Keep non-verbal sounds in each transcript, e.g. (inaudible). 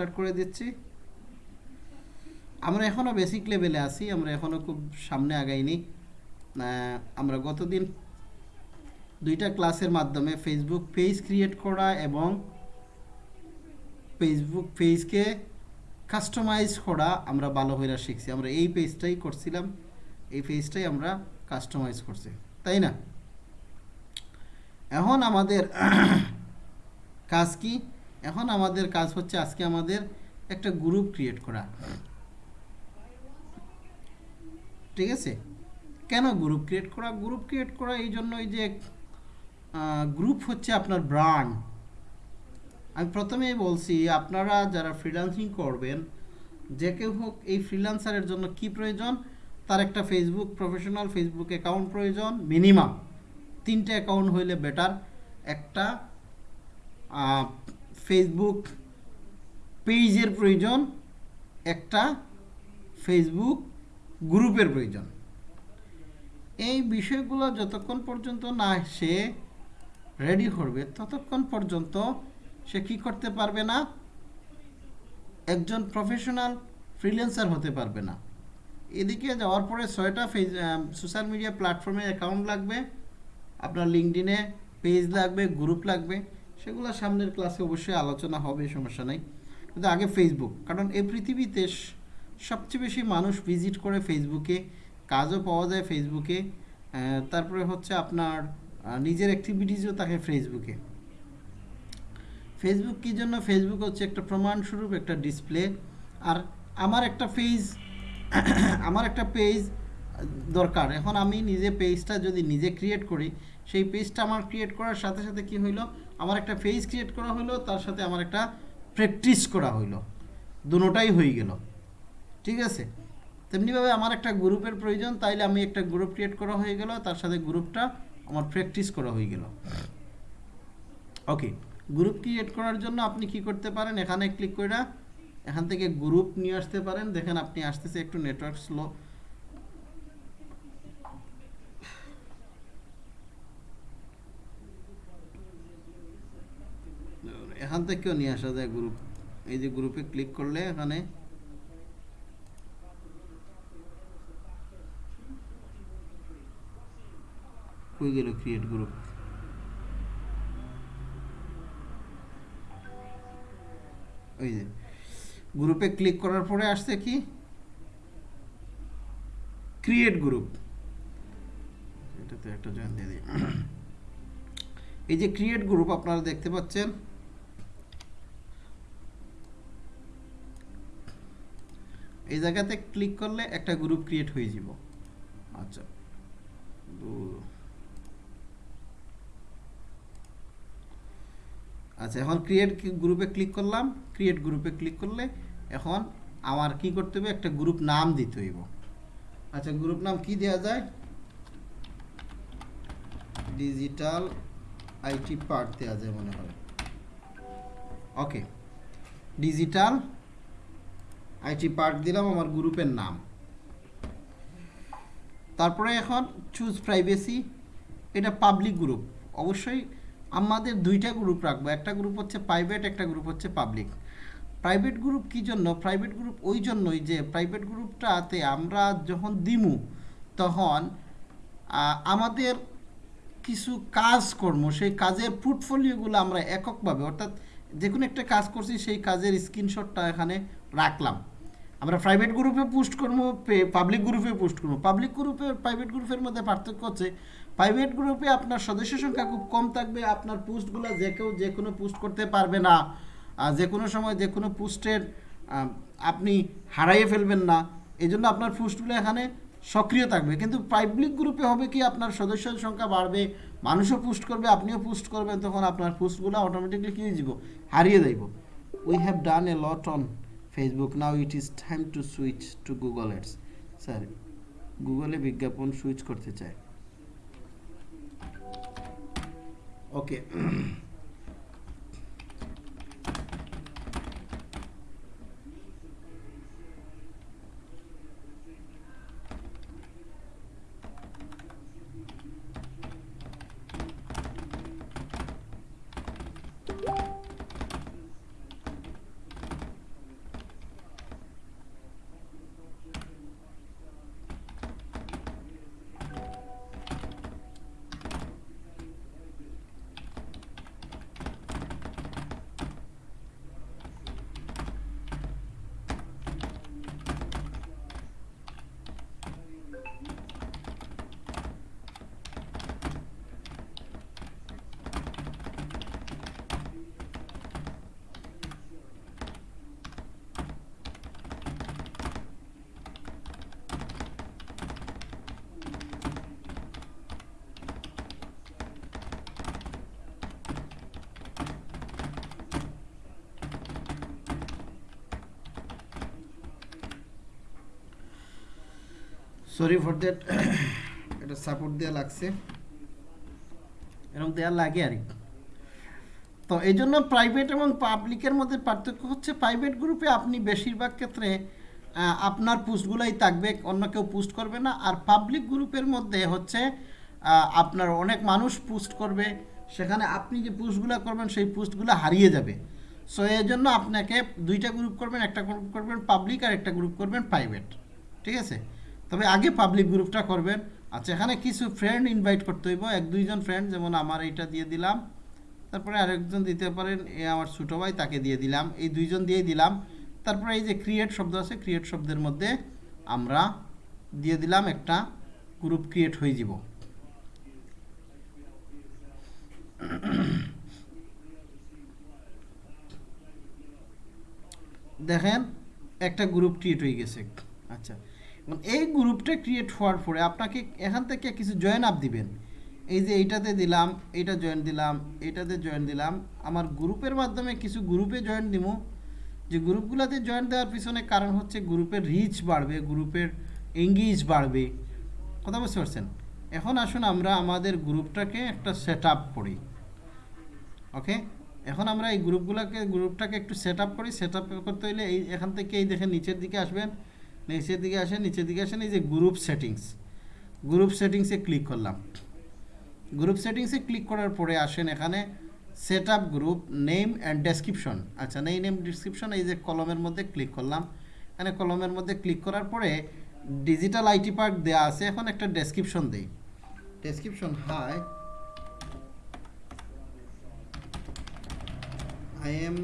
Start করে দিচ্ছি আমরা এখনও বেসিক লেভেলে আছি আমরা এখনও খুব সামনে আগাইনি আমরা গতদিন দুইটা ক্লাসের মাধ্যমে ফেসবুক পেজ ক্রিয়েট করা এবং ফেসবুক পেজকে কাস্টমাইজ করা আমরা ভালো হয়ে শিখছি আমরা এই পেজটাই করছিলাম এই পেজটাই আমরা কাস্টমাইজ করছি তাই না এখন আমাদের (clears throat) কাজ কি এখন আমাদের কাজ হচ্ছে আজকে আমাদের একটা গ্রুপ ক্রিয়েট করা ঠিক আছে কেন গ্রুপ ক্রিয়েট করা গ্রুপ ক্রিয়েট করা এই জন্য এই যে গ্রুপ হচ্ছে আপনার ব্র্যান্ড আমি প্রথমেই বলছি আপনারা যারা ফ্রিল্যান্সিং করবেন যে কেউ হোক এই ফ্রিল্যান্সারের জন্য কি প্রয়োজন তার একটা ফেসবুক প্রফেশনাল ফেসবুক অ্যাকাউন্ট প্রয়োজন মিনিমাম তিনটে অ্যাকাউন্ট হইলে বেটার একটা ফেসবুক পেজের প্রয়োজন একটা ফেসবুক গ্রুপের প্রয়োজন এই বিষয়গুলো যতক্ষণ পর্যন্ত না সে রেডি করবে ততক্ষণ পর্যন্ত সে কি করতে পারবে না একজন প্রফেশনাল ফ্রিল্যান্সার হতে পারবে না এদিকে যাওয়ার পরে ছয়টা ফেস সোশ্যাল মিডিয়া প্ল্যাটফর্মে অ্যাকাউন্ট লাগবে আপনার লিঙ্কডিনে পেজ লাগবে গ্রুপ লাগবে সেগুলো সামনের ক্লাসে অবশ্যই আলোচনা হবে সমস্যা নেই কিন্তু আগে ফেসবুক কারণ এই পৃথিবীতে সবচেয়ে বেশি মানুষ ভিজিট করে ফেসবুকে কাজও পাওয়া যায় ফেসবুকে তারপরে হচ্ছে আপনার নিজের অ্যাক্টিভিটিসও থাকে ফেসবুকে ফেসবুক কী জন্য ফেসবুক হচ্ছে একটা প্রমাণস্বরূপ একটা ডিসপ্লে আর আমার একটা পেজ (coughs) আমার একটা পেজ দরকার এখন আমি নিজে পেজটা যদি নিজে ক্রিয়েট করি সেই পেজটা আমার ক্রিয়েট করার সাথে সাথে কি হইলো আমার একটা পেজ ক্রিয়েট করা হলো তার সাথে আমার একটা প্র্যাকটিস করা হইলো দুটাই হয়ে গেল ঠিক আছে তেমনিভাবে আমার একটা গ্রুপের প্রয়োজন তাইলে আমি একটা গ্রুপ ক্রিয়েট করা হয়ে গেল তার সাথে গ্রুপটা আমার প্র্যাকটিস করা হয়ে গেল ওকে গ্রুপ ক্রিয়েট করার জন্য আপনি কি করতে পারেন এখানে ক্লিক করে এখান থেকে গ্রুপ নিয়ে আসতে পারেন দেখেন আপনি আসতেছে একটু নেটওয়ার্ক স্লো এখান থেকেও নিয়ে আসা যায় গ্রুপ এই যে গ্রুপে ক্লিক করলে এখানে হয়ে গেল ক্রিয়েট গ্রুপ ওই যে গ্রুপে ক্লিক করার পরে আসছে কি ক্রিয়েট গ্রুপ এটাতে একটা জয়েন দিয়ে দিই এই যে ক্রিয়েট গ্রুপ আপনারা দেখতে পাচ্ছেন এই জায়গাতে ক্লিক করলে একটা গ্রুপ ক্রিয়েট হয়ে যাব আচ্ছা আচ্ছা এখন ক্রিয়েট গ্রুপে ক্লিক করলাম ক্রিয়েট গ্রুপে ক্লিক করলে এখন আমার কি করতে হবে একটা গ্রুপ নাম দিতে হইব আচ্ছা গ্রুপ নাম কি দেওয়া যায় ডিজিটাল আইটি পার্ট দেওয়া যায় মনে হয় ওকে ডিজিটাল আইটি পার্ক দিলাম আমার গ্রুপের নাম তারপরে এখন চুজ প্রাইভেসি এটা পাবলিক গ্রুপ অবশ্যই আমাদের দুইটা গ্রুপ রাখবো একটা গ্রুপ হচ্ছে প্রাইভেট একটা গ্রুপ হচ্ছে পাবলিক প্রাইভেট গ্রুপ কী জন্য প্রাইভেট গ্রুপ ওই জন্যই যে প্রাইভেট গ্রুপটাতে আমরা যখন দিমু তখন আমাদের কিছু কাজ কর্ম সেই কাজের পোর্টফোলিওগুলো আমরা এককভাবে অর্থাৎ যে কোনো একটা কাজ করছি সেই কাজের স্ক্রিনশটটা এখানে রাখলাম আমরা প্রাইভেট গ্রুপে পোস্ট করবো পাবলিক গ্রুপে পোস্ট করবো পাবলিক গ্রুপে প্রাইভেট গ্রুপের মধ্যে পার্থক্য হচ্ছে প্রাইভেট গ্রুপে আপনার সদস্য সংখ্যা খুব কম থাকবে আপনার পোস্টগুলো যে কেউ যে কোনো পোস্ট করতে পারবে না যে কোনো সময় যে কোনো পোস্টের আপনি হারাইয়ে ফেলবেন না এই জন্য আপনার পোস্টগুলো এখানে সক্রিয় থাকবে কিন্তু পাবলিক গ্রুপে হবে কি আপনার সদস্যের সংখ্যা বাড়বে মানুষও পোস্ট করবে আপনিও পোস্ট করবেন তখন আপনার পোস্টগুলো অটোমেটিকলি কী দিব হারিয়ে দেব we have done a lot on Facebook now it is time to switch to Google ads sir গুগলে বিজ্ঞাপন সুইচ করতে চায় ওকে সরি ফর দ্যাট এটা সাপোর্ট দেওয়া লাগছে এরকম দেওয়া লাগে আর কি তো এই জন্য প্রাইভেট এবং পাবলিকের মধ্যে পার্থক্য হচ্ছে প্রাইভেট গ্রুপে আপনি বেশিরভাগ ক্ষেত্রে আপনার পোস্টগুলাই থাকবে অন্য কেউ পোস্ট করবে না আর পাবলিক গ্রুপের মধ্যে হচ্ছে আপনার অনেক মানুষ পোস্ট করবে সেখানে আপনি যে পোস্টগুলো করবেন সেই পোস্টগুলো হারিয়ে যাবে সো এই জন্য আপনাকে দুইটা গ্রুপ করবেন একটা গ্রুপ করবেন পাবলিক আর একটা গ্রুপ করবেন প্রাইভেট ঠিক আছে তবে আগে পাবলিক গ্রুপটা করবেন আচ্ছা এখানে কিছু ফ্রেন্ড ইনভাইট করতে হইব এক দুইজন ফ্রেন্ড যেমন আমার এইটা দিয়ে দিলাম তারপরে আরেকজন দিতে পারেন এ আমার ছোটো ভাই তাকে দিয়ে দিলাম এই দুইজন দিয়েই দিলাম তারপরে এই যে ক্রিয়েট শব্দ আছে ক্রিয়েট শব্দের মধ্যে আমরা দিয়ে দিলাম একটা গ্রুপ ক্রিয়েট হয়ে যাব দেখেন একটা গ্রুপ ক্রিয়েট হয়ে গেছে আচ্ছা এবং মানে এই গ্রুপটা ক্রিয়েট হওয়ার পরে আপনাকে এখান থেকে কিছু জয়েন আপ দিবেন এই যে এইটাতে দিলাম এটা জয়েন দিলাম এটাতে জয়েন দিলাম আমার গ্রুপের মাধ্যমে কিছু গ্রুপে জয়েন দিব যে গ্রুপগুলোতে জয়েন দেওয়ার পিছনে কারণ হচ্ছে গ্রুপের রিচ বাড়বে গ্রুপের এঙ্গেজ বাড়বে কথা বুঝতে পারছেন এখন আসুন আমরা আমাদের গ্রুপটাকে একটা সেট আপ করি ওকে এখন আমরা এই গ্রুপগুলোকে গ্রুপটাকে একটু সেট আপ করি সেট আপ করতে হলে এই এখান থেকে এই দেখে নিচের দিকে আসবেন নিচের দিকে আসেন নিচের দিকে আসেন এই যে গ্রুপ সেটিংস গ্রুপ সেটিংসে ক্লিক করলাম গ্রুপ সেটিংসে ক্লিক করার পরে আসেন এখানে set up group name and description আচ্ছা নেই নেম ডিসক্রিপশন এই যে কলমের মধ্যে ক্লিক করলাম এখানে কলমের মধ্যে ক্লিক করার পরে ডিজিটাল আইটি পার্ক দেওয়া আছে এখন একটা ডেসক্রিপশন দেই ডেসক্রিপশন হাই আই এম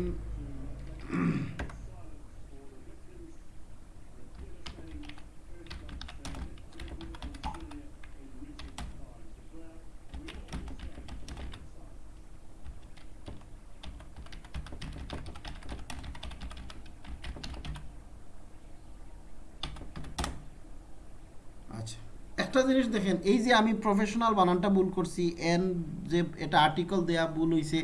একটা জিনিস দেখেন এই যে আমি প্রফেশনাল বানানটা ভুল করছি এন যে এটা আর্টিকেল দেয়া ভুল হইছে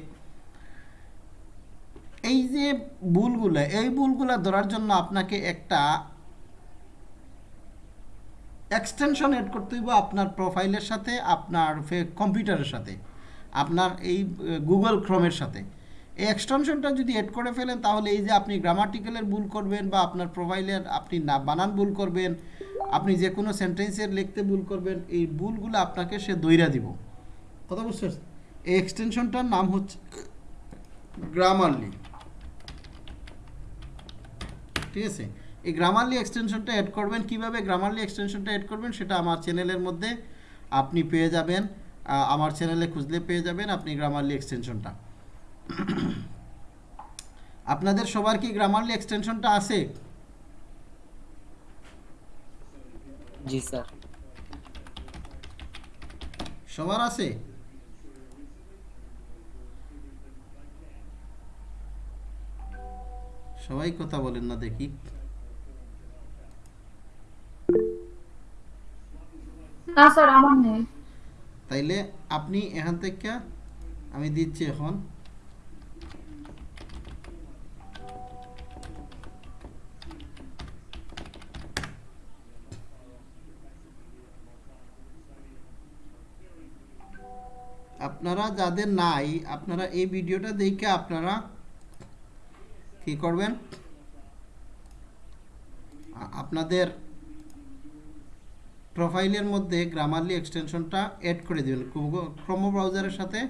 এই যে ভুলগুলো এই ভুলগুলো ধরার জন্য আপনাকে একটা এক্সটেনশন এড করতে হইব আপনার প্রোফাইলের সাথে আপনার কম্পিউটারের সাথে আপনার এই গুগল ক্রমের সাথে এই এক্সটেনশনটা যদি এড করে ফেলেন তাহলে এই যে আপনি গ্রামাটিক্যালের ভুল করবেন বা আপনার প্রোফাইলের আপনি না বানান ভুল করবেন আপনি যে কোনো সেন্টেন্সের লিখতে ভুল করবেন এই ভুলগুলো আপনাকে সে দৈরা দিব কথা বুঝতে এই এক্সটেনশনটার নাম হচ্ছে গ্রামারলি ঠিক আছে এই গ্রামারলি এক্সটেনশনটা অ্যাড করবেন কিভাবে গ্রামারলি এক্সটেনশনটা অ্যাড করবেন সেটা আমার চ্যানেলের মধ্যে আপনি পেয়ে যাবেন আমার চ্যানেলে খুঁজলে পেয়ে যাবেন আপনি গ্রামারলি এক্সটেনশনটা আপনাদের সবার কি গ্রামারলি এক্সটেনশনটা আছে জি স্যার সবার আছে সবাই কথা বলেন না দেখি না স্যার আমার নেই তাইলে আপনি এখান থেকে আমি দিচ্ছি এখন আপনারা যাদের নাই আপনারা এই ভিডিওটা দেখে আপনারা কি করবেন আপনাদের প্রোফাইলের মধ্যে গ্রামারলি এক্সটেনশনটা অ্যাড করে দেবেন ক্রোমো ব্রাউজারের সাথে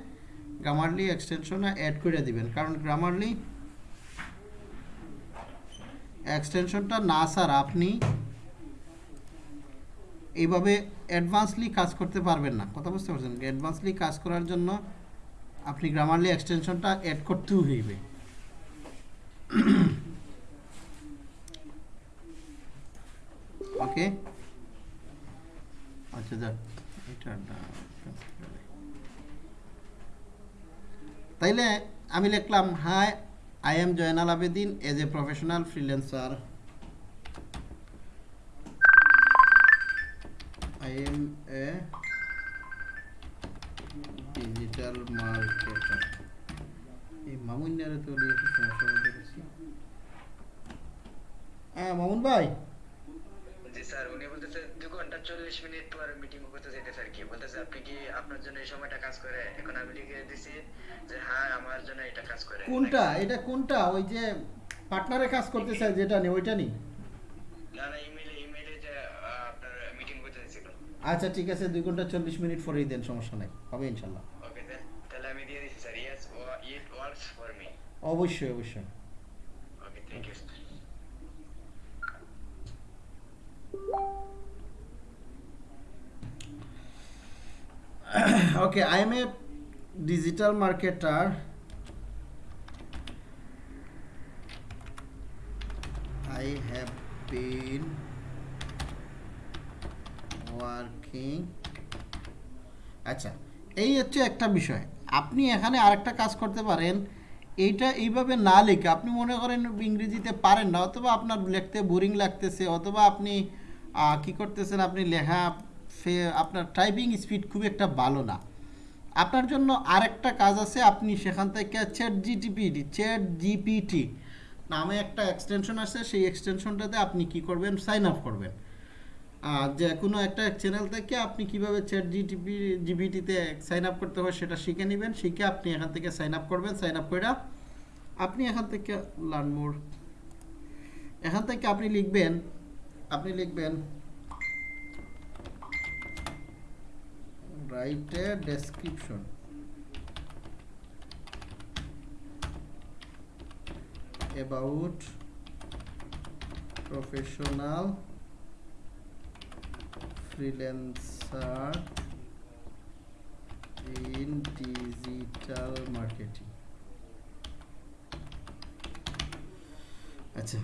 গ্রামারলি এক্সটেনশনটা অ্যাড করে দিবেন কারণ গ্রামারলি এক্সটেনশনটা না স্যার আপনি এইভাবে অ্যাডভান্সলি কাজ করতে পারবেন না কথা বুঝতে পারছেন অ্যাডভান্সলি কাজ করার জন্য আপনি গ্রামারলি এক্সটেনশনটা অ্যাড করতেও হইবে ওকে (clears throat) আচ্ছা যাক তাইলে আমি লিখলাম hi I am Joynal Abedin as a professional freelancer am a digital marketer. এই মামুন্যারে তো একটু সমস্যা মধ্যে গেছি হ্যাঁ মামুন ভাই জি স্যার উনি ঘন্টা মিনিট পর মিটিং করতে যেতে স্যার কি আপনি কি আপনার জন্য এই সময়টা কাজ করে এখন আমি লিখে দিছি যে হ্যাঁ আমার জন্য এটা কাজ করে কোনটা এটা কোনটা ওই যে পার্টনারে কাজ করতে চাই যেটা নেই ওইটা নেই না না আচ্ছা ঠিক আছে দুই ঘন্টা চল্লিশ মিনিট পরেই দেন সমস্যা নাই হবে ইনশাল্লাহ অবশ্যই অবশ্যই okay i am a digital marketer i have been working আচ্ছা এই হচ্ছে একটা বিষয় আপনি এখানে আরেকটা কাজ করতে পারেন এইটা এইভাবে না লিখে আপনি মনে করেন ইংরেজিতে পারেন না অথবা আপনার লিখতে বোরিং লাগতেছে অথবা আপনি কি করতেছেন আপনি লেখা আপনার টাইপিং স্পিড খুব একটা ভালো না আপনার জন্য আরেকটা কাজ আছে আপনি সেখান থেকে চ্যাট জিটিপিটি চ্যাট জিপিটি নামে একটা এক্সটেনশন আছে সেই এক্সটেনশনটাতে আপনি কি করবেন সাইন আপ করবেন আর যে কোনো একটা চ্যানেল থেকে আপনি কিভাবে চ্যাট জিটিপি জিবিটিতে সাইন আপ করতে হয় সেটা শিখে নেবেন শিখে আপনি এখান থেকে সাইন আপ করবেন সাইন আপ করে আপনি এখান থেকে লার্ন মোর এখান থেকে আপনি লিখবেন আপনি লিখবেন write a description about professional freelancer in digital marketing আচ্ছা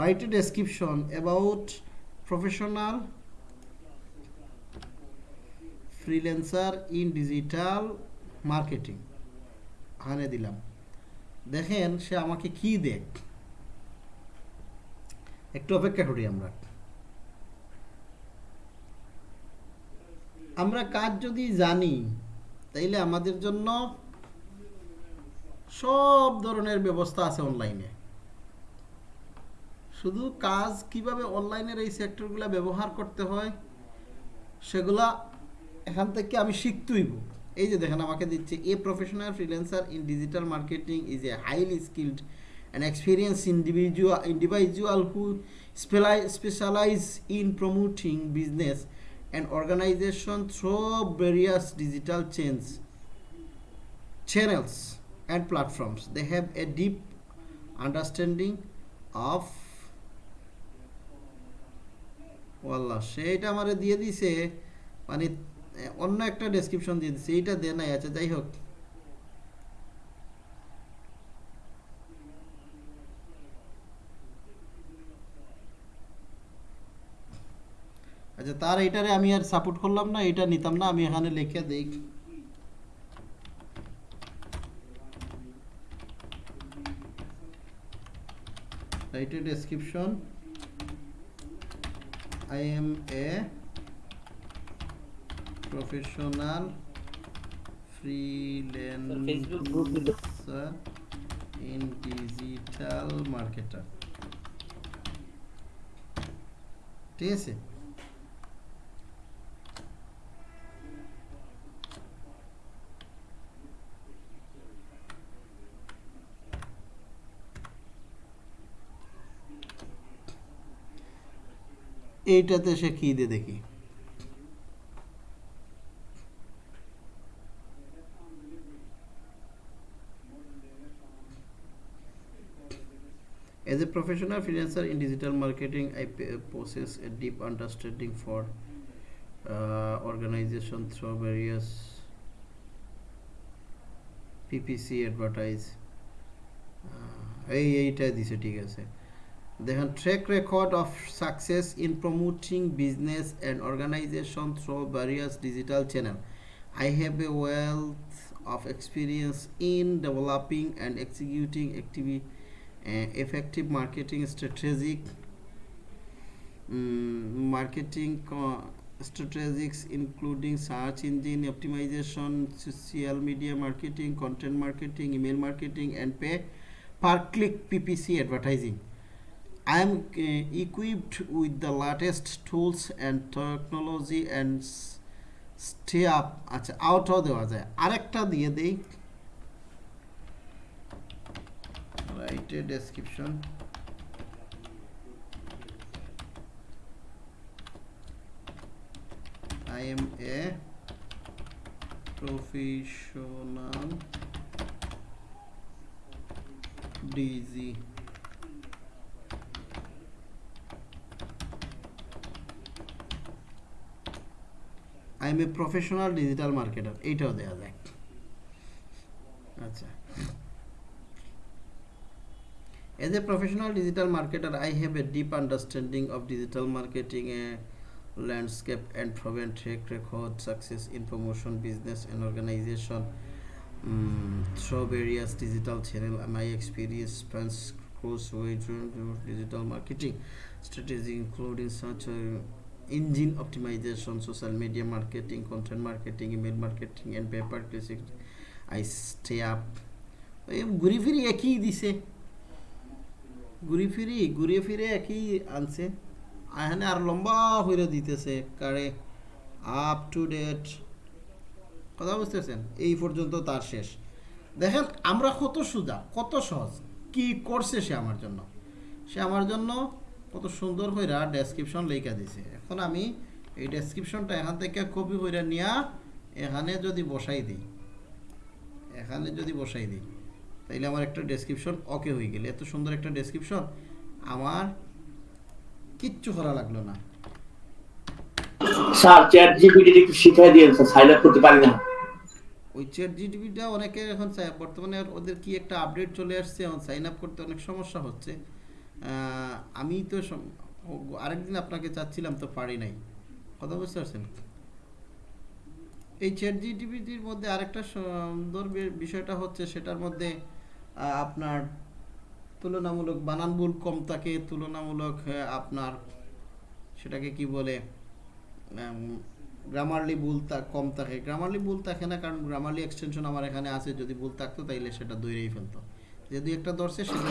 write a description about professional freelancer in digital marketing হানে দিলাম দেখেন সে আমাকে কি দেখ একটু অপেক্ষা করি আমরা আমরা কাজ যদি জানি তাইলে আমাদের জন্য সব ধরনের ব্যবস্থা আছে অনলাইনে শুধু কাজ কিভাবে অনলাইনের এই সেক্টরগুলো ব্যবহার করতে হয় সেগুলা এখান থেকে আমি শিখতেইব এই যে দেখেন আমাকে দিচ্ছে a professional freelancer in digital marketing is a highly skilled and experience individual individual who specialize in promoting business and organization through various digital change channels and platforms they have a deep understanding of ওয়াল্লা সেইটা আমার দিয়ে দিছে মানে অন্য একটা description দিয়ে দিছে এইটা দেয় নাই আচ্ছা যাই হোক আচ্ছা তার এইটারে আমি আর সাপোর্ট করলাম না এটা নিতাম না আমি এখানে লিখে দেখ রাইটের description I am a professional in digital ঠিক আছে এইটাতে সে কী দিয়ে দেখি As a professional freelancer in digital marketing, I possess a deep understanding for uh, organization through various PPC advertise. এই এইটা দিছে ঠিক আছে They have track record of success in promoting business and organization through various digital channels. I have a wealth of experience in developing and executing eh, effective marketing strategies, mm, including search engine optimization, social media marketing, content marketing, email marketing, and pay per click PPC advertising. I am uh, equipped with the latest tools and technology and stay up আচ্ছা আউটও দেওয়া যায় আরেকটা দিয়ে দেই write a description. I am a professional DZ I am a professional digital marketer এইটাও দেওয়া যায় আচ্ছা As a professional digital marketer, I have a deep understanding of digital marketing uh, landscape and proven track record success in promotion, business, and organization um, through various digital channels. My experience spans across wide range of digital marketing strategies, including such uh, engine optimization social media marketing content marketing email marketing and paper I stay up এই ঘুরে ফিরে একই দিছে ঘুরে ফিরি ঘুরে ফিরে একই আনছে এখানে আর লম্বা হইরে দিতেছে কারে আপ টু ডেট কথা বুঝতেছেন এই পর্যন্ত তার শেষ দেখেন আমরা কত সুদা কত সহজ কি করছে সে আমার জন্য সে আমার জন্য কত সুন্দর হইরা ডেসক্রিপশন লেখা দিছে এখন আমি এই ডেসক্রিপশনটা এখান থেকে কপি হইরা নিয়া এখানে যদি বসাই দিই এখানে যদি বসাই দিই তাইলে আমার একটা ডেসক্রিপশন ওকে হয়ে গেল এত সুন্দর একটা ডেসক্রিপশন আমার কিচ্ছু করা লাগলো না স্যার চ্যাট জিপিটি একটু দিয়েন স্যার করতে পারি না ওই চ্যাট জিপিটিটা অনেকে এখন বর্তমানে ওদের কি একটা আপডেট চলে আসছে এখন সাইন আপ করতে অনেক সমস্যা হচ্ছে আমি তো আরেকদিন আপনাকে চাচ্ছিলাম তো পারি নাই কথা বুঝতে পারছেন এই চ্যাট জিটিপিটির মধ্যে আরেকটা সুন্দর বিষয়টা হচ্ছে সেটার মধ্যে আপনার তুলনামূলক বানান ভুল কম থাকে তুলনামূলক আপনার সেটাকে কি বলে গ্রামারলি ভুল কম থাকে গ্রামারলি ভুল থাকে না কারণ গ্রামারলি এক্সটেনশন আমার এখানে আছে যদি ভুল থাকতো তাইলে সেটা দৈরেই ফেলতো যদি একটা দর্শে সেগুলো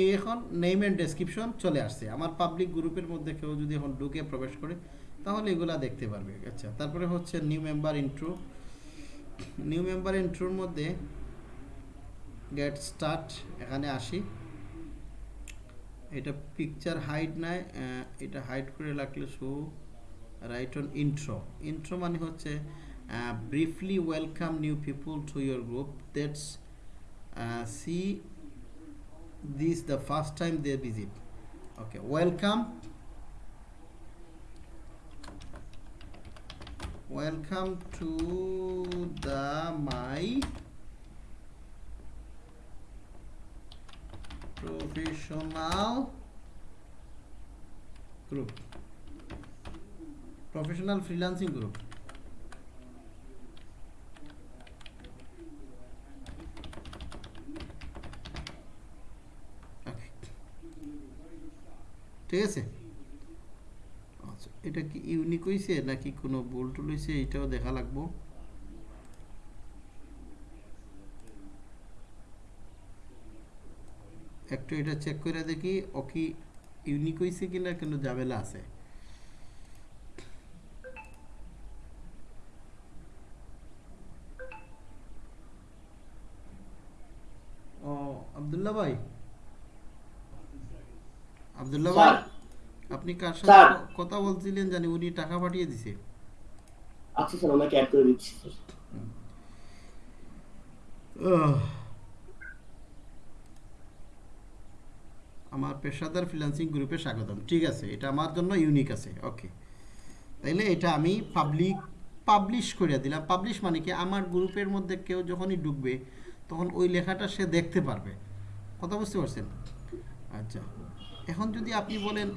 এই এখন নেইম এন্ড ডেসক্রিপশন চলে আসছে আমার পাবলিক গ্রুপের মধ্যে কেউ যদি এখন ঢুকে প্রবেশ করে তাহলে এগুলা দেখতে পারবে আচ্ছা তারপরে হচ্ছে new member intro new member ইন্ট্রোর মধ্যে গেট স্টার্ট এখানে আসি এটা পিকচার হাইট নাই এটা হাইট করে লাগলে show right on intro intro মানে হচ্ছে briefly welcome new people to your group that's see this the first time they visit okay welcome welcome to the my professional group professional freelancing group ঠিক আছে আচ্ছা এটা কি unique হয়েছে নাকি কোনো বোল্ট হয়েছে এটাও দেখা লাগবো একটু এটা চেক করে দেখি ও কি ইউনিক হয়েছে না কিন্তু জাবেলা আছে ও আবদুল্লাহ ভাই আব্দুল্লাহ ভাই আপনি কার সাথে কথা বলছিলেন জানি উনি টাকা পাঠিয়ে দিছে আচ্ছা স্যার করে দিচ্ছি আমার পেশাদার ফ্রিল্যান্সিং গ্রুপে স্বাগতম ঠিক আছে এটা আমার জন্য ইউনিক আছে ওকে তাইলে এটা আমি পাবলিক পাবলিশ করে দিলাম পাবলিশ মানে কি আমার গ্রুপের মধ্যে কেউ যখনই ডুববে তখন ওই লেখাটা সে দেখতে পারবে কথা বুঝতে পারছেন আচ্ছা এখন যদি আপনি বলেন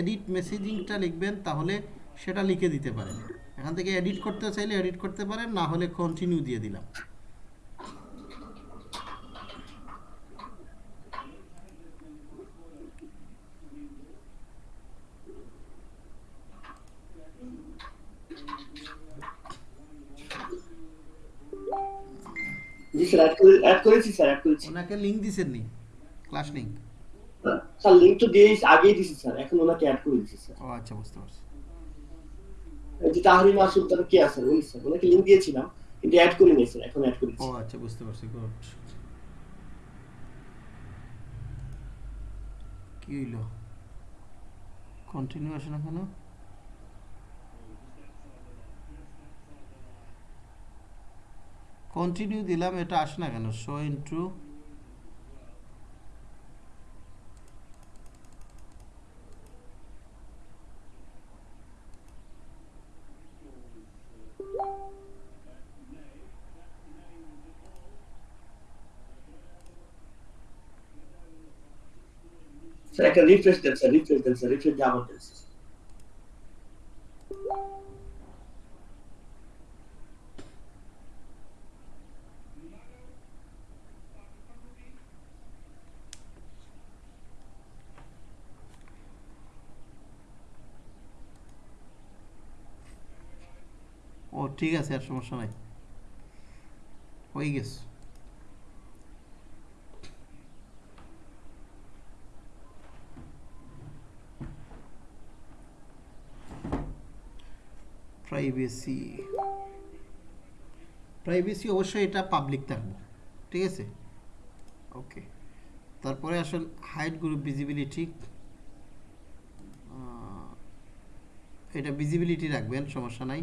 এডিট মেসেজিংটা লিখবেন তাহলে সেটা লিখে দিতে পারেন এখান থেকে এডিট করতে চাইলে এডিট করতে পারেন না হলে কন্টিনিউ দিয়ে দিলাম ওনাকে লিঙ্ক দিছেন নি ক্লাস লিঙ্ক স্যার লিংক তো দিয়ে আগেই দিছি স্যার এখন ওনাকে অ্যাড করে দিছি স্যার ও আচ্ছা বুঝতে পারছি যে মাসুদ তার কি আছে উনি স্যার ওনাকে লিংক দিয়েছিলাম কিন্তু অ্যাড করে নিয়েছি এখন অ্যাড করে ও আচ্ছা বুঝতে পারছি গুড কি কন্টিনিউ আসে না কেন কন্টিনিউ দিলাম এটা আসে না কেন শো ইন্টু স্যার একটা রিফ্রেশ দেন স্যার রিফ্রেশ দেন স্যার রিফ্রেশ দিয়ে আবার দেন স্যার। ও ঠিক আছে আর সমস্যা নাই হয়ে গেছে প্রাইভেসি প্রাইভেসি অবশ্যই এটা পাবলিক থাকবে ঠিক আছে ওকে তারপরে আসুন হাইট গ্রুপ ভিজিবিলিটি এটা ভিজিবিলিটি রাখবেন সমস্যা নাই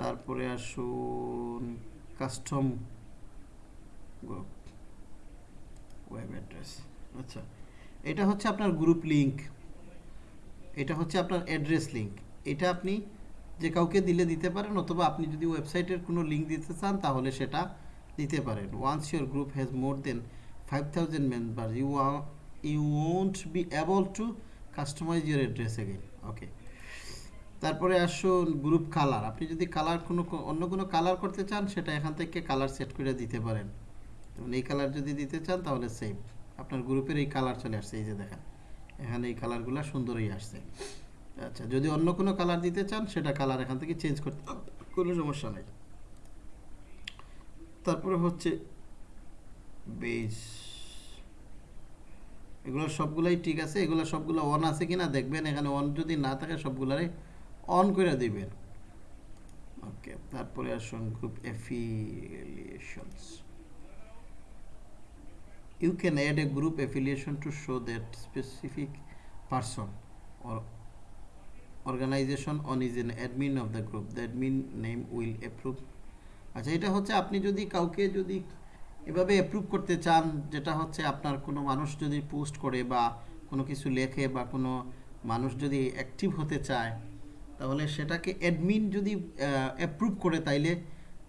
তারপরে আসুন কাস্টম গ্রুপ ওয়েব অ্যাড্রেস আচ্ছা এটা হচ্ছে আপনার গ্রুপ লিঙ্ক এটা হচ্ছে আপনার অ্যাড্রেস লিঙ্ক এটা আপনি যে কাউকে দিলে দিতে পারেন অথবা আপনি যদি ওয়েবসাইটের কোনো লিঙ্ক দিতে চান তাহলে সেটা দিতে পারেন once your group has more than five thousand member you you won't be able to customize your address again okay তারপরে আসুন গ্রুপ কালার আপনি যদি কালার কোনো অন্য কোনো কালার করতে চান সেটা এখান থেকে কালার সেট করে দিতে পারেন এই কালার যদি দিতে চান তাহলে সেভ আপনার গ্রুপের এই কালার চলে আসছে এই যে দেখেন এখানে এই কালারগুলো সুন্দরই আসছে আচ্ছা যদি অন্য কোনো কালার দিতে চান সেটা কালার এখান থেকে চেঞ্জ করতে কোনো সমস্যা নেই তারপরে হচ্ছে বেজ এগুলো সবগুলাই ঠিক আছে এগুলো সবগুলো অন আছে কিনা দেখবেন এখানে অন যদি না থাকে সবগুলারে অন করে দিবেন ওকে তারপরে আসুন group affiliations you can add a group affiliation to show that specific person organization on is an admin of the group the admin name will approve আচ্ছা এটা হচ্ছে আপনি যদি কাউকে যদি এভাবে অ্যাপ্রুভ করতে চান যেটা হচ্ছে আপনার কোনো মানুষ যদি পোস্ট করে বা কোনো কিছু লেখে বা কোনো মানুষ যদি অ্যাক্টিভ হতে চায় তাহলে সেটাকে অ্যাডমিন যদি অ্যাপ্রুভ করে তাইলে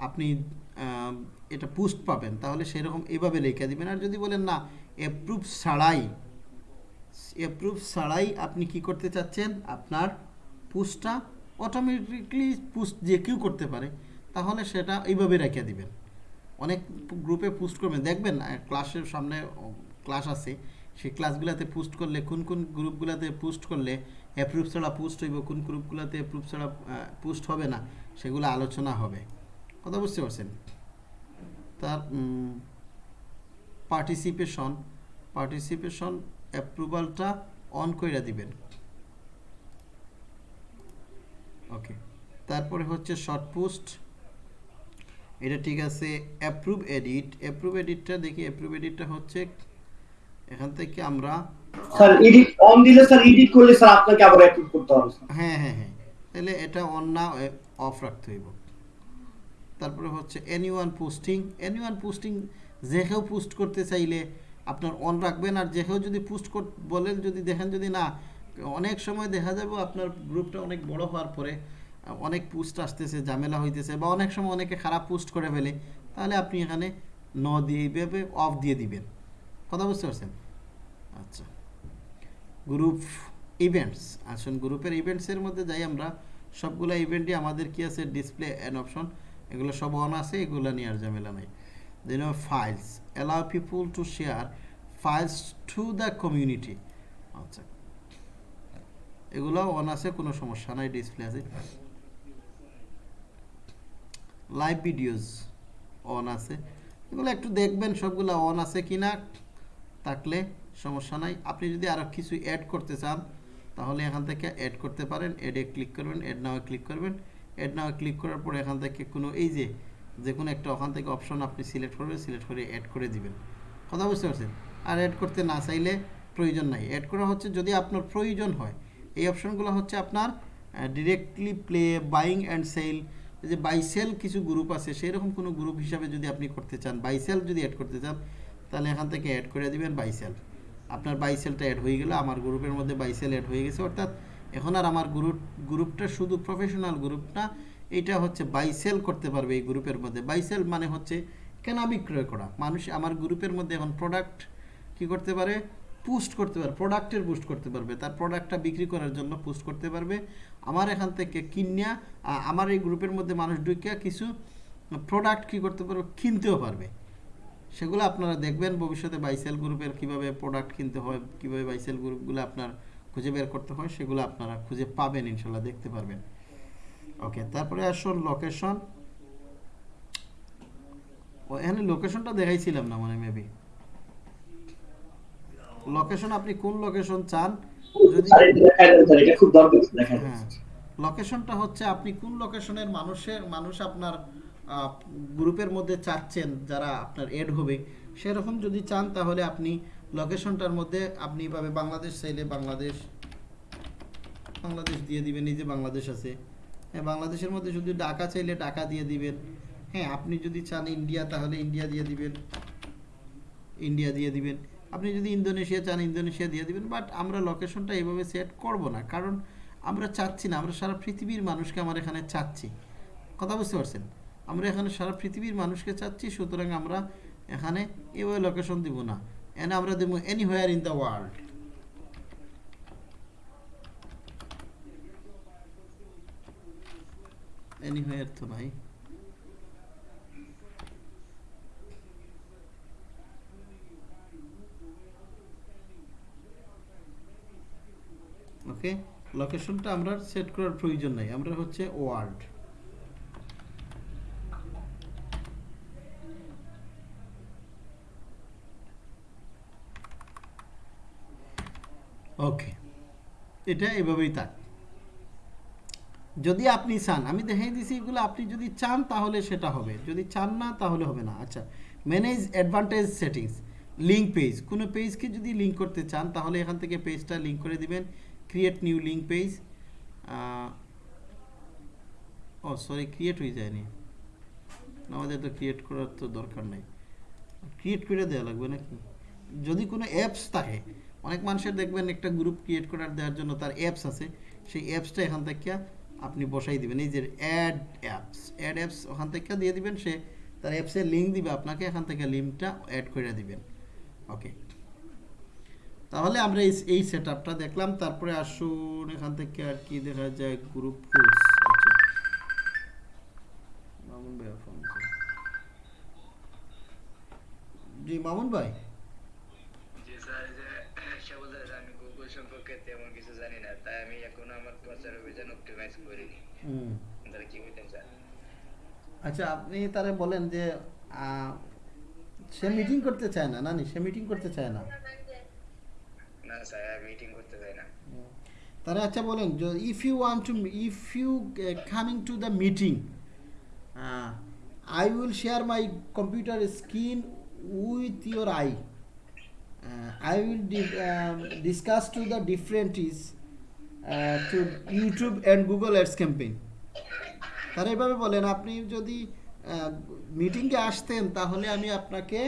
আপনি এটা পোস্ট পাবেন তাহলে সেরকম এভাবে লেখা দিবেন আর যদি বলেন না অ্যাপ্রুভ ছাড়াই অ্যাপ্রুভ ছাড়াই আপনি কি করতে চাচ্ছেন আপনার পুষটা অটোমেটিকলি পুস্ট যে কেউ করতে পারে তাহলে সেটা এইভাবে রেখে দিবেন অনেক গ্রুপে পোস্ট করবেন দেখবেন ক্লাসের সামনে ক্লাস আছে সেই ক্লাসগুলোতে পোস্ট করলে কোন কোন গ্রুপগুলোতে পোস্ট করলে অ্যাপ্রুভ ছাড়া পোস্ট হইব কোন গ্রুপগুলোতে অ্যাপ্রুভ ছাড়া পোস্ট হবে না সেগুলো আলোচনা হবে কথা বুঝতে পারছেন তার পার্টিসিপেশন পার্টিসিপেশন অ্যাপ্রুভালটা অন করে দিবেন ওকে তারপরে হচ্ছে শর্ট পোস্ট এটা ঠিক আছে অ্যাপ্রুভ এডিট অ্যাপ্রুভ এডিটটা দেখি অ্যাপ্রুভ এডিটটা হচ্ছে এখান থেকে আমরা স্যার এডিট অন দিলে স্যার এডিট করলে স্যার আপনাকে আবার অ্যাপ্রুভ করতে হবে হ্যাঁ হ্যাঁ হ্যাঁ তাহলে এটা অন না অফ রাখতে হইব তারপরে হচ্ছে এনিওয়ান পোস্টিং এনিওয়ান পোস্টিং যে কেউ পোস্ট করতে চাইলে আপনার অন রাখবেন আর যে কেউ যদি পোস্ট বলেন যদি দেখেন যদি না অনেক সময় দেখা যাবে আপনার গ্রুপটা অনেক বড় হওয়ার পরে অনেক পোস্ট আসতেছে ঝামেলা হইতেছে বা অনেক সময় অনেকে খারাপ পোস্ট করে ফেলে তাহলে আপনি এখানে ন দিয়ে অফ দিয়ে দিবেন কথা বুঝতে পারছেন আচ্ছা গ্রুপ ইভেন্টস আসুন গ্রুপের ইভেন্টসের মধ্যে যাই আমরা সবগুলো ইভেন্টই আমাদের কি আছে ডিসপ্লে অ্যান অপশন এগুলো সব অন আছে এগুলো নিয়ে আর ঝামেলা নাই then files allow people to share files to the community আচ্ছা এগুলো অন আছে কোনো সমস্যা নাই ডিসপ্লে আছে লাইভ ভিডিওস অন আছে এগুলো একটু দেখবেন সবগুলো অন আছে কি না থাকলে সমস্যা নাই আপনি যদি আরও কিছু অ্যাড করতে চান তাহলে এখান থেকে অ্যাড করতে পারেন অ্যাডে ক্লিক করবেন এড নাও ক্লিক করবেন এড নাও ক্লিক করার পরে এখান থেকে কোনো এই যে যে কোনো একটা ওখান থেকে অপশন আপনি সিলেক্ট করবেন সিলেক্ট করে অ্যাড করে দিবেন কথা বুঝতে পারছেন আর অ্যাড করতে না চাইলে প্রয়োজন নাই অ্যাড করা হচ্ছে যদি আপনার প্রয়োজন হয় এই অপশনগুলো হচ্ছে আপনার directly play buying and sell যে বাইসেল কিছু গ্রুপ আছে সেই রকম কোনো গ্রুপ হিসাবে যদি আপনি করতে চান বাইসেল যদি অ্যাড করতে চান তাহলে এখান থেকে অ্যাড করে দেবেন বাইসেল আপনার বাইসেলটা অ্যাড হয়ে গেলো আমার গ্রুপের মধ্যে বাইসেল অ্যাড হয়ে গেছে অর্থাৎ এখন আর আমার গ্রুপ গ্রুপটা শুধু প্রফেশনাল গ্রুপ না এটা হচ্ছে বাইসেল করতে পারবে এই গ্রুপের মধ্যে বাইসেল মানে হচ্ছে কেনা বিক্রয় করা মানুষ আমার গ্রুপের মধ্যে এখন প্রোডাক্ট কি করতে পারে পুস্ট করতে পারবে প্রোডাক্টের পুস্ট করতে পারবে তার প্রোডাক্টটা বিক্রি করার জন্য পুস্ট করতে পারবে আমার এখান থেকে কিনিয়া আমার এই গ্রুপের মধ্যে মানুষ ঢুকিয়া কিছু প্রোডাক্ট কি করতে পারবে কিনতেও পারবে সেগুলো আপনারা দেখবেন ভবিষ্যতে বাইসেল গ্রুপের কিভাবে প্রোডাক্ট কিনতে হয় কিভাবে বাইসেল গ্রুপগুলো আপনার খুঁজে বের করতে হয় সেগুলো আপনারা খুঁজে পাবেন ইনশাল্লাহ দেখতে পারবেন ওকে তারপরে আসুন লোকেশন ও এখানে লোকেশনটা দেখাইছিলাম না মানে মেবি লোকেশন আপনি কোন লোকেশন চান যদি লোকেশনটা হ্যাঁ। হচ্ছে আপনি কোন লোকেশনের মানুষের মানুষ আপনার গ্রুপের মধ্যে চাচ্ছেন যারা আপনার এড হবে সেরকম যদি চান তাহলে আপনি লোকেশনটার মধ্যে আপনি পাবে বাংলাদেশ চাইলে বাংলাদেশ বাংলাদেশ দিয়ে দিবেন এই যে বাংলাদেশ আছে হ্যাঁ বাংলাদেশের মধ্যে যদি ঢাকা চাইলে ঢাকা দিয়ে দিবেন হ্যাঁ আপনি যদি চান ইন্ডিয়া তাহলে ইন্ডিয়া দিয়ে দিবেন ইন্ডিয়া দিয়ে দিবেন আপনি যদি ইন্দোনেশিয়া চান ইন্দোনেশিয়া দিয়ে দিবেন বাট আমরা লোকেশনটা এইভাবে সেট করব না কারণ আমরা চাচ্ছি না আমরা সারা পৃথিবীর মানুষকে আমার এখানে চাচ্ছি কথা বুঝতে পারছেন আমরা এখানে সারা পৃথিবীর মানুষকে চাচ্ছি সুতরাং আমরা এখানে এভাবে লোকেশন দিব না এনে আমরা দেবো anywhere in the world anywhere তো নাই ওকে লোকেশনটা আমরা সেট করার প্রয়োজন নাই আমরা হচ্ছে ওয়ার্ড ওকে এটা এভাবেই থাক যদি আপনি চান আমি দেখাই দিছি এগুলো আপনি যদি চান তাহলে সেটা হবে যদি চান না তাহলে হবে না আচ্ছা manage advantage settings link page কোনো পেজকে যদি লিঙ্ক করতে চান তাহলে এখান থেকে পেজটা লিঙ্ক করে দিবেন create new link page oh sorry create হয়ে যায়নি আমাদের তো ক্রিয়েট করার তো দরকার নেই ক্রিয়েট করে দেওয়া লাগবে নাকি যদি কোনো অ্যাপস থাকে অনেক মানুষের দেখবেন একটা গ্রুপ ক্রিয়েট করার দেওয়ার জন্য তার অ্যাপস আছে সেই অ্যাপসটা এখান থেকে আপনি বসাই দিবেন এই যে অ্যাড অ্যাপস অ্যাড অ্যাপস ওখান থেকে দিয়ে দিবেন সে তার অ্যাপসের লিঙ্ক দিবে আপনাকে এখান থেকে লিঙ্কটা অ্যাড করে দিবেন ওকে তাহলে আমরা এই সেট আপটা দেখলাম তারপরে আসুন এখান থেকে আর কি দেখা যায় গ্রুপ জি মামুন ভাই কিছু তাই আমি এখনো আমার অভিযান করিনি তাহলে কি আচ্ছা আপনি তারা বলেন যে সে মিটিং করতে চায় না নানি সে মিটিং করতে চায় না না স্যার আর মিটিং তারা আচ্ছা বলেন if you want to if you coming to the meeting I will share my computer screen with your I I will discuss to the different is to YouTube and Google ads campaign তারা এভাবে বলেন আপনি যদি মিটিংয়ে uh, আসতেন তাহলে আমি আপনাকে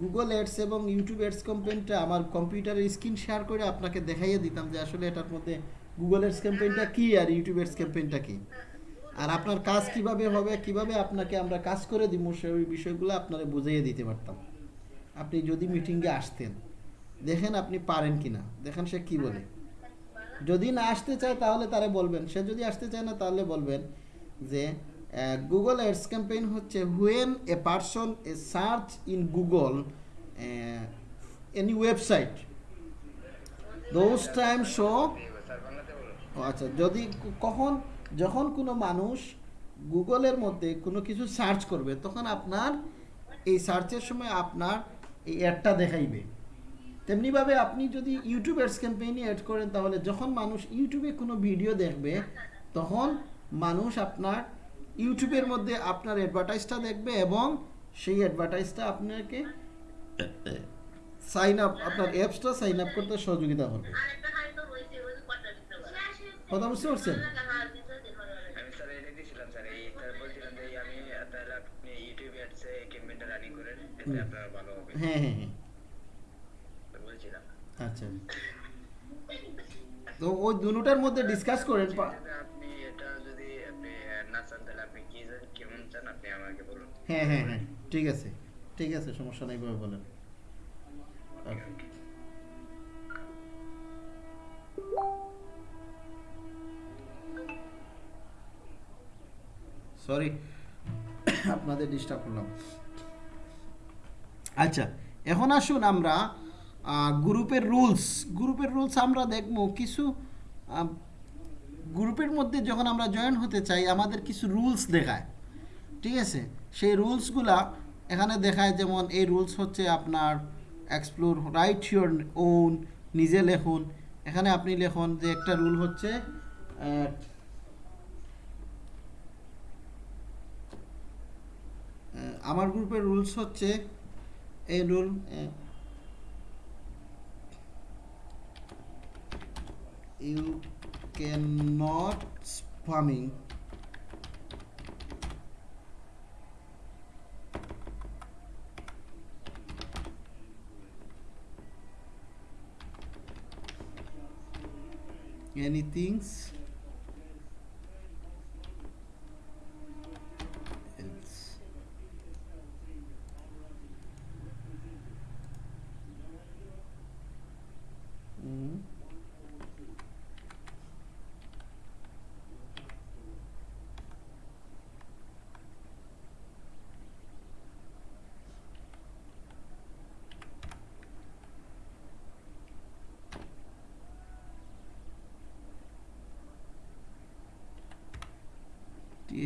গুগল অ্যাডস এবং ইউটিউব অ্যাডস ক্যাম্পেইনটা আমার কম্পিউটারের স্ক্রিন শেয়ার করে আপনাকে দেখাইয়ে দিতাম যে আসলে এটার মধ্যে গুগল অ্যাডস ক্যাম্পেইনটা কী আর ইউটিউব অ্যাডস ক্যাম্পেইনটা কী আর আপনার কাজ কিভাবে হবে কিভাবে আপনাকে আমরা কাজ করে দিব সেই বিষয়গুলো আপনারা বুঝাইয়ে দিতে পারতাম আপনি যদি মিটিংয়ে আসতেন দেখেন আপনি পারেন কি না দেখেন সে কি বলে যদি না আসতে চায় তাহলে তারা বলবেন সে যদি আসতে চায় না তাহলে বলবেন যে গুগল অ্যাডস ক্যাম্পেইন হচ্ছে when a person a search in Google any website those time show আচ্ছা যদি কখন যখন কোনো মানুষ গুগলের মধ্যে কোনো কিছু সার্চ করবে তখন আপনার এই সার্চের সময় আপনার এই অ্যাডটা দেখাইবে তেমনিভাবে আপনি যদি ইউটিউব অ্যাডস ক্যাম্পেইনে অ্যাড করেন তাহলে যখন মানুষ ইউটিউবে কোনো ভিডিও দেখবে তখন মানুষ আপনার ইউটিউবের মধ্যে আপনার অ্যাডভার্টাইজটা দেখবে এবং সেই অ্যাডভার্টাইজটা আপনাকে সাইন আপ আপনার অ্যাপসটা সাইন আপ করতে সহযোগিতা করবে কথা বুঝতে পারছেন হ্যাঁ হ্যাঁ হ্যাঁ আচ্ছা তো ওই দুটার মধ্যে ডিসকাস করেন হ্যাঁ হ্যাঁ হ্যাঁ ঠিক আছে ঠিক আছে সমস্যা নেই ভাবে বলেন সরি আপনাদের ডিস্টার্ব করলাম আচ্ছা এখন আসুন আমরা গ্রুপের রুলস গ্রুপের রুলস আমরা দেখব কিছু গ্রুপের মধ্যে যখন আমরা জয়েন হতে চাই আমাদের কিছু রুলস দেখায় ঠিক আছে সেই রুলসগুলা এখানে দেখায় যেমন এই রুলস হচ্ছে আপনার এক্সপ্লোর রাইট ইউর ওন নিজে লেখুন এখানে আপনি লেখুন যে একটা রুল হচ্ছে আমার গ্রুপের রুলস হচ্ছে এই rule you can not spamming anything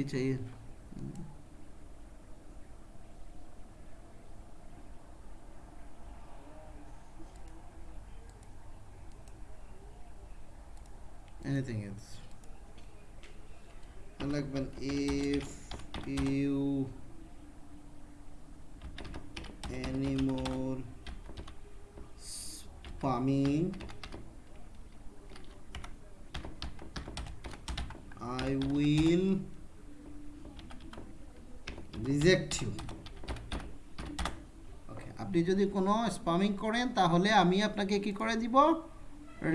चाहिए আপনি যদি কোনো স্পামিং করেন তাহলে আমি আপনাকে কি করে দিব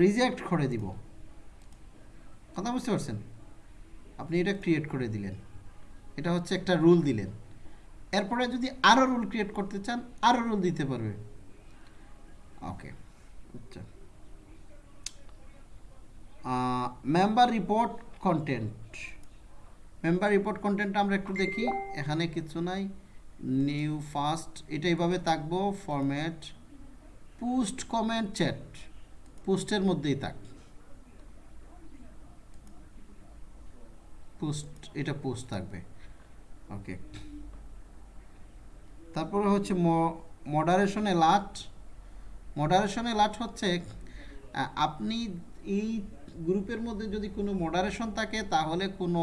রিজেক্ট করে দিব কথা বুঝতে পারছেন আপনি এটা ক্রিয়েট করে দিলেন এটা হচ্ছে একটা রুল দিলেন এরপরে যদি আরও রুল ক্রিয়েট করতে চান আরও রুল দিতে পারবে ওকে আচ্ছা member report content member report content আমরা একটু দেখি এখানে কিছু নাই নিউ ফার্স্ট এটা এইভাবে থাকবো ফরম্যাট পোস্ট কমেন্ট চ্যাট পোস্টের মধ্যেই থাক পোস্ট এটা পোস্ট থাকবে ওকে তারপরে হচ্ছে মডারেশন এলার্ট মডারেশন এলার্ট হচ্ছে আপনি এই গ্রুপের মধ্যে যদি কোনো মডারেশন থাকে তাহলে কোনো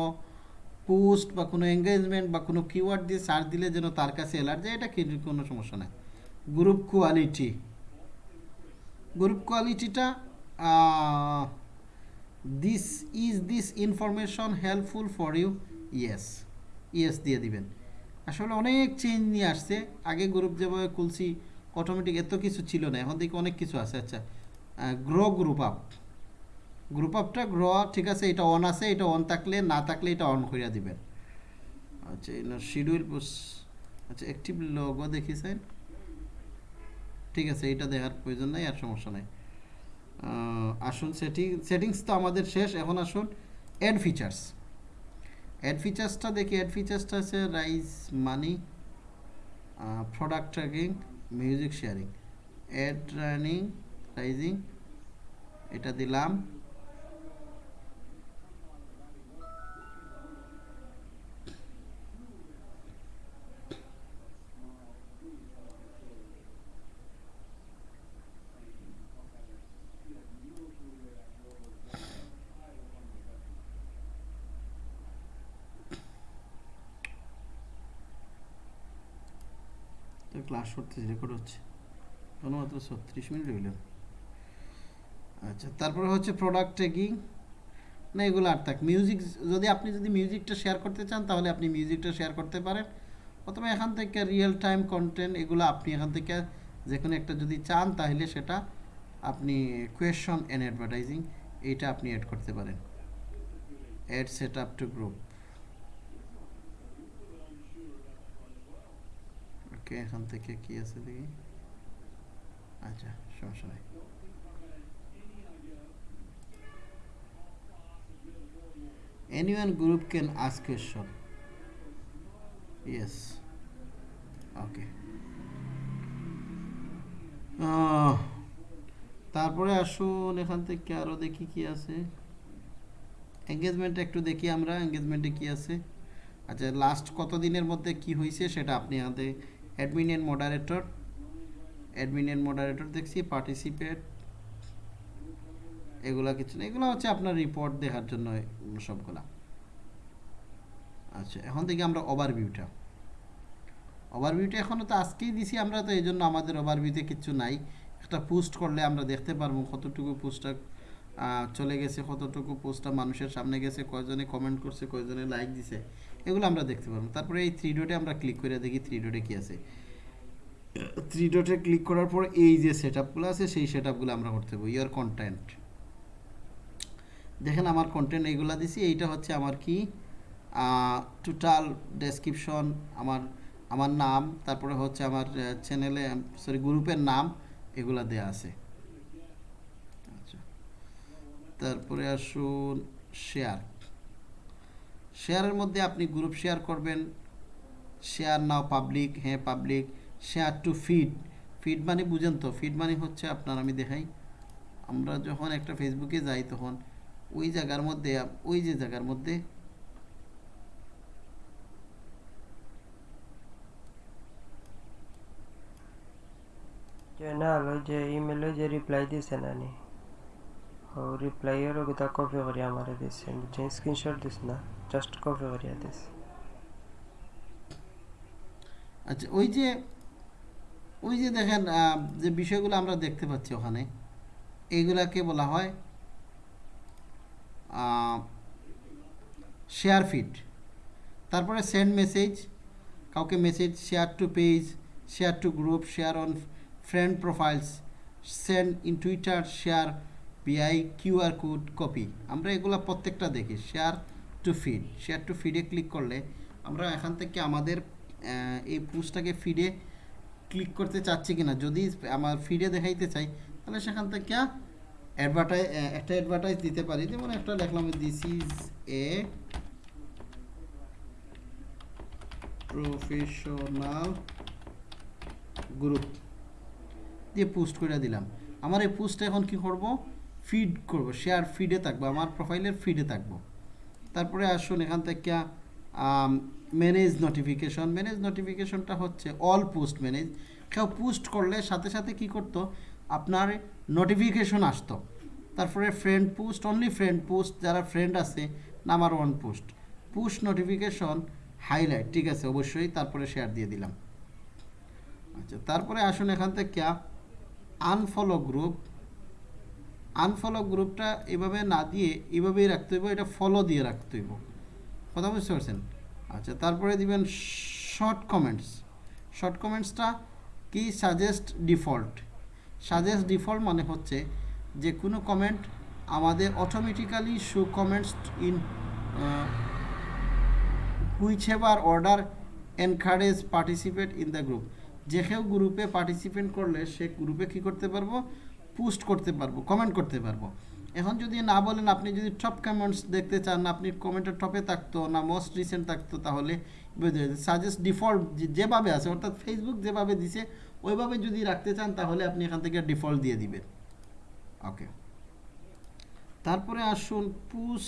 পোস্ট বা কোনো এঙ্গেজমেন্ট বা কোনো কিওয়ার্ড দিয়ে সার্চ দিলে যেন তার কাছে অ্যালার্ট যায় এটা কোনো সমস্যা নাই গ্রুপ কোয়ালিটি গ্রুপ কোয়ালিটিটা this is this information helpful for you yes yes দিয়ে দিবেন আসলে অনেক চেঞ্জ নিয়ে আসছে আগে গ্রুপ যেভাবে খুলছি অটোমেটিক এত কিছু ছিল না এখন দেখি অনেক কিছু আছে আচ্ছা গ্রো গ্রুপ আপ গ্রুপ অফটা গ্র ঠিক আছে এটা অন আছে এটা অন থাকলে না থাকলে এটা অন করিয়া দিবেন আচ্ছা এনার শিডিউল আচ্ছা অ্যাক্টিভ লগও দেখিছেন ঠিক আছে এটা দেখার প্রয়োজন নাই আর সমস্যা নাই আসুন সেটিং সেটিংস তো আমাদের শেষ এখন আসুন অ্যাড ফিচার্স অ্যাড ফিচার্সটা দেখি অ্যাড ফিচার্সটা আছে rice money product tracking music sharing add running rising এটা দিলাম ক্লাস করতেছি রেকর্ড হচ্ছে কোনো মাত্র ছত্রিশ মিনিট হইল আচ্ছা তারপরে হচ্ছে প্রোডাক্ট ট্রেকিং না এগুলো আর থাক মিউজিক যদি আপনি যদি মিউজিকটা শেয়ার করতে চান তাহলে আপনি মিউজিকটা শেয়ার করতে পারেন অথবা এখান থেকে রিয়েল টাইম কন্টেন্ট এগুলো আপনি এখান থেকে যে কোনো একটা যদি চান তাহলে সেটা আপনি কোয়েশন অ্যান্ড অ্যাডভার্টাইজিং এইটা আপনি অ্যাড করতে পারেন add set up to group okay এখান থেকে কি আছে দেখি আচ্ছা সমস্যা নাই one group can ask question yes okay তারপরে আসুন এখান থেকে আরও দেখি কি আছে এঙ্গেজমেন্ট একটু দেখি আমরা এঙ্গেজমেন্টে কি আছে আচ্ছা লাস্ট কত দিনের মধ্যে কি হয়েছে সেটা আপনি আমাদের admin and moderator admin and moderator দেখছি পার্টিসিপেট এগুলা কিছু না এগুলো হচ্ছে আপনার রিপোর্ট দেখার জন্য সবগুলা আচ্ছা এখন থেকে আমরা ওভারভিউটা ভিউটা এখনও তো আজকেই দিছি আমরা তো এই জন্য আমাদের ওভারভিউতে কিছু নাই একটা পোস্ট করলে আমরা দেখতে পারবো কতটুকু পোস্টটা চলে গেছে কতটুকু পোস্টটা মানুষের সামনে গেছে কয়জনে কমেন্ট করছে কয়জনে লাইক দিছে এগুলো আমরা দেখতে পারবো তারপরে এই থ্রি ডোটে আমরা ক্লিক করে দেখি থ্রি ডোটে কী আছে থ্রি ডোটে ক্লিক করার পর এই যে সেট আপগুলো আছে সেই সেট আপগুলো আমরা করতে পারবো ইয়ার কন্টেন্ট দেখেন আমার কন্টেন্ট এইগুলো দিছি এইটা হচ্ছে আমার কি টোটাল ডেসক্রিপশন আমার আমার নাম তারপরে হচ্ছে আমার চ্যানেলে সরি গ্রুপের নাম এগুলা দেয়া আছে তারপরে আসুন শেয়ার শেয়ারের মধ্যে আপনি গ্রুপ শেয়ার করবেন শেয়ার নাও পাবলিক হ্যাঁ public share to feed feed মানে বুঝেন তো ফিড মানে হচ্ছে আপনার আমি দেখাই আমরা যখন একটা ফেসবুকে যাই তখন ওই জায়গার মধ্যে ওই যে জায়গার মধ্যে না ওই যে ইমেলে যে রিপ্লাই দিয়েছেন আমি और रिप्लायर होगा कॉपी करिए हमारे this J screen shot this ना জাস্ট কপি করিয়া দিস আচ্ছা ওই যে ওই যে দেখেন যে বিষয়গুলো আমরা দেখতে পাচ্ছি ওখানে এইগুলাকে বলা হয় শেয়ার ফিট তারপরে সেন্ড মেসেজ কাউকে message share to page share to group share on friend profiles send in Twitter share PI QR code copy আমরা এগুলো প্রত্যেকটা দেখি share to feed share to ফিডে click করলে আমরা এখান থেকে আমাদের এই পোস্টটাকে ফিডে ক্লিক করতে চাচ্ছি কিনা যদি আমার ফিডে দেখাইতে চাই তাহলে সেখান থেকে অ্যাডভার্টাইজ একটা অ্যাডভার্টাইজ দিতে পারি যেমন একটা লেখলাম this is a professional group দিয়ে পোস্ট করে দিলাম আমার এই পোস্টটা এখন কি করবো ফিড করব শেয়ার ফিডে থাকবো আমার প্রোফাইলের ফিডে থাকবো তারপরে আসুন এখান থেকে ম্যানেজ নোটিফিকেশন ম্যানেজ নোটিফিকেশনটা হচ্ছে অল পোস্ট ম্যানেজ কেউ পোস্ট করলে সাথে সাথে কি করতো আপনার নোটিফিকেশন আসতো তারপরে friend post only friend post যারা ফ্রেন্ড আছে number one post post notification highlight ঠিক আছে অবশ্যই তারপরে শেয়ার দিয়ে দিলাম আচ্ছা তারপরে আসুন এখান থেকে আনফলো গ্রুপ আনফলো গ্রুপটা এভাবে না দিয়ে এভাবেই রাখতে হইব এটা ফলো দিয়ে রাখতে হইব কথা বুঝতে পারছেন আচ্ছা তারপরে দিবেন শর্ট কমেন্টস শর্ট কমেন্টসটা কি সাজেস্ট ডিফল্ট সাজেস্ট ডিফল্ট মানে হচ্ছে যে কোনো কমেন্ট আমাদের automatically show comments in whichever order encourage participate in the group যে কেউ গ্রুপে পার্টিসিপেট করলে সে গ্রুপে কি করতে পারবো পোস্ট করতে পারবো কমেন্ট করতে পারবো এখন যদি না বলেন আপনি যদি টপ কমেন্টস দেখতে চান আপনি কমেন্টের টপে থাকতো না মোস্ট রিসেন্ট থাকতো তাহলে সাজেস্ট ডিফল্ট যেভাবে আছে অর্থাৎ ফেসবুক যেভাবে দিছে ওইভাবে যদি রাখতে চান তাহলে আপনি এখান থেকে ডিফল্ট দিয়ে দিবেন ওকে তারপরে আসুন pause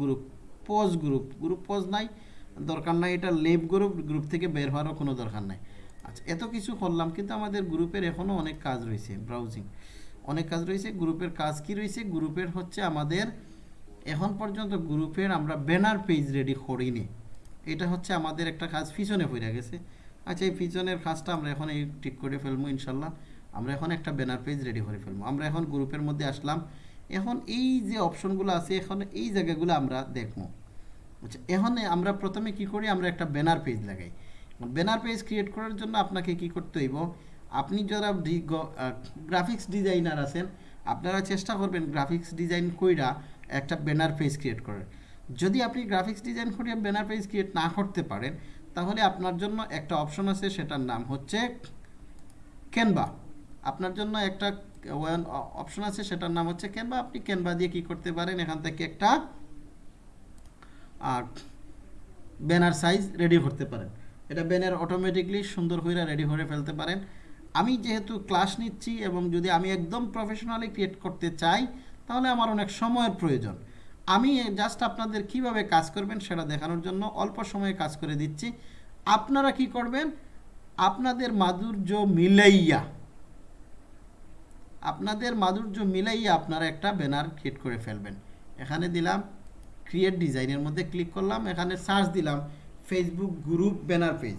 group pause group group pause নাই দরকার নাই এটা লেভ গ্রুপ গ্রুপ থেকে বের হওয়ারও কোনো দরকার নাই আচ্ছা এত কিছু করলাম কিন্তু আমাদের গ্রুপের এখনও অনেক কাজ রয়েছে ব্রাউজিং অনেক কাজ রয়েছে গ্রুপের কাজ কি রয়েছে গ্রুপের হচ্ছে আমাদের এখন পর্যন্ত গ্রুপের আমরা ব্যানার পেজ রেডি করিনি এটা হচ্ছে আমাদের একটা কাজ পিছনে পড়ে গেছে আচ্ছা এই পিছনের কাজটা আমরা এখন এই ঠিক করে ফেলবো ইনশাল্লাহ আমরা এখন একটা ব্যানার পেজ রেডি করে ফেলবো আমরা এখন গ্রুপের মধ্যে আসলাম এখন এই যে অপশনগুলো আছে এখন এই জায়গাগুলো আমরা দেখবো আচ্ছা এখন আমরা প্রথমে কি করি আমরা একটা ব্যানার পেজ লাগাই ব্যানার পেজ ক্রিয়েট করার জন্য আপনাকে কি করতে হইব আপনি যারা গ্রাফিক্স ডিজাইনার আছেন আপনারা চেষ্টা করবেন গ্রাফিক্স ডিজাইন কইরা একটা ব্যানার পেজ ক্রিয়েট করার যদি আপনি গ্রাফিক্স ডিজাইন করিয়া ব্যানার পেজ ক্রিয়েট না করতে পারেন তাহলে আপনার জন্য একটা অপশন আছে সেটার নাম হচ্ছে ক্যানভা আপনার জন্য একটা অপশন আছে সেটার নাম হচ্ছে ক্যানভা আপনি ক্যানভা দিয়ে কি করতে পারেন এখান থেকে একটা আর ব্যানার সাইজ রেডি করতে পারেন এটা ব্যানার অটোমেটিকলি সুন্দর হয়ে রেডি করে ফেলতে পারেন আমি যেহেতু ক্লাস নিচ্ছি এবং যদি আমি একদম প্রফেশনালি ক্রিয়েট করতে চাই তাহলে আমার অনেক সময়ের প্রয়োজন আমি জাস্ট আপনাদের কিভাবে কাজ করবেন সেটা দেখানোর জন্য অল্প সময়ে কাজ করে দিচ্ছি আপনারা কি করবেন আপনাদের মাধুর্য মিলাইয়া আপনাদের মাধুর্য মিলাইয়া আপনারা একটা ব্যানার ক্রিয়েট করে ফেলবেন এখানে দিলাম ক্রিয়েট ডিজাইনের মধ্যে ক্লিক করলাম এখানে সার্চ দিলাম Facebook group banner page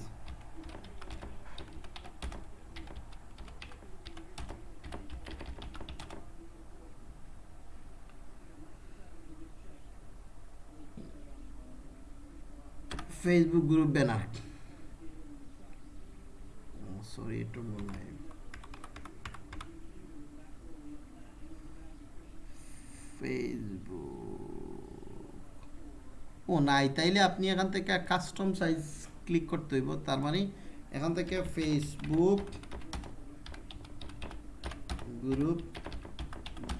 Facebook group banner sorry একটু ভুল নাই ফেসবুক ও নাই তাইলে আপনি এখান থেকে কাস্টম সাইজ ক্লিক করতে হইব তার মানে এখান থেকে ফেসবুক গ্রুপ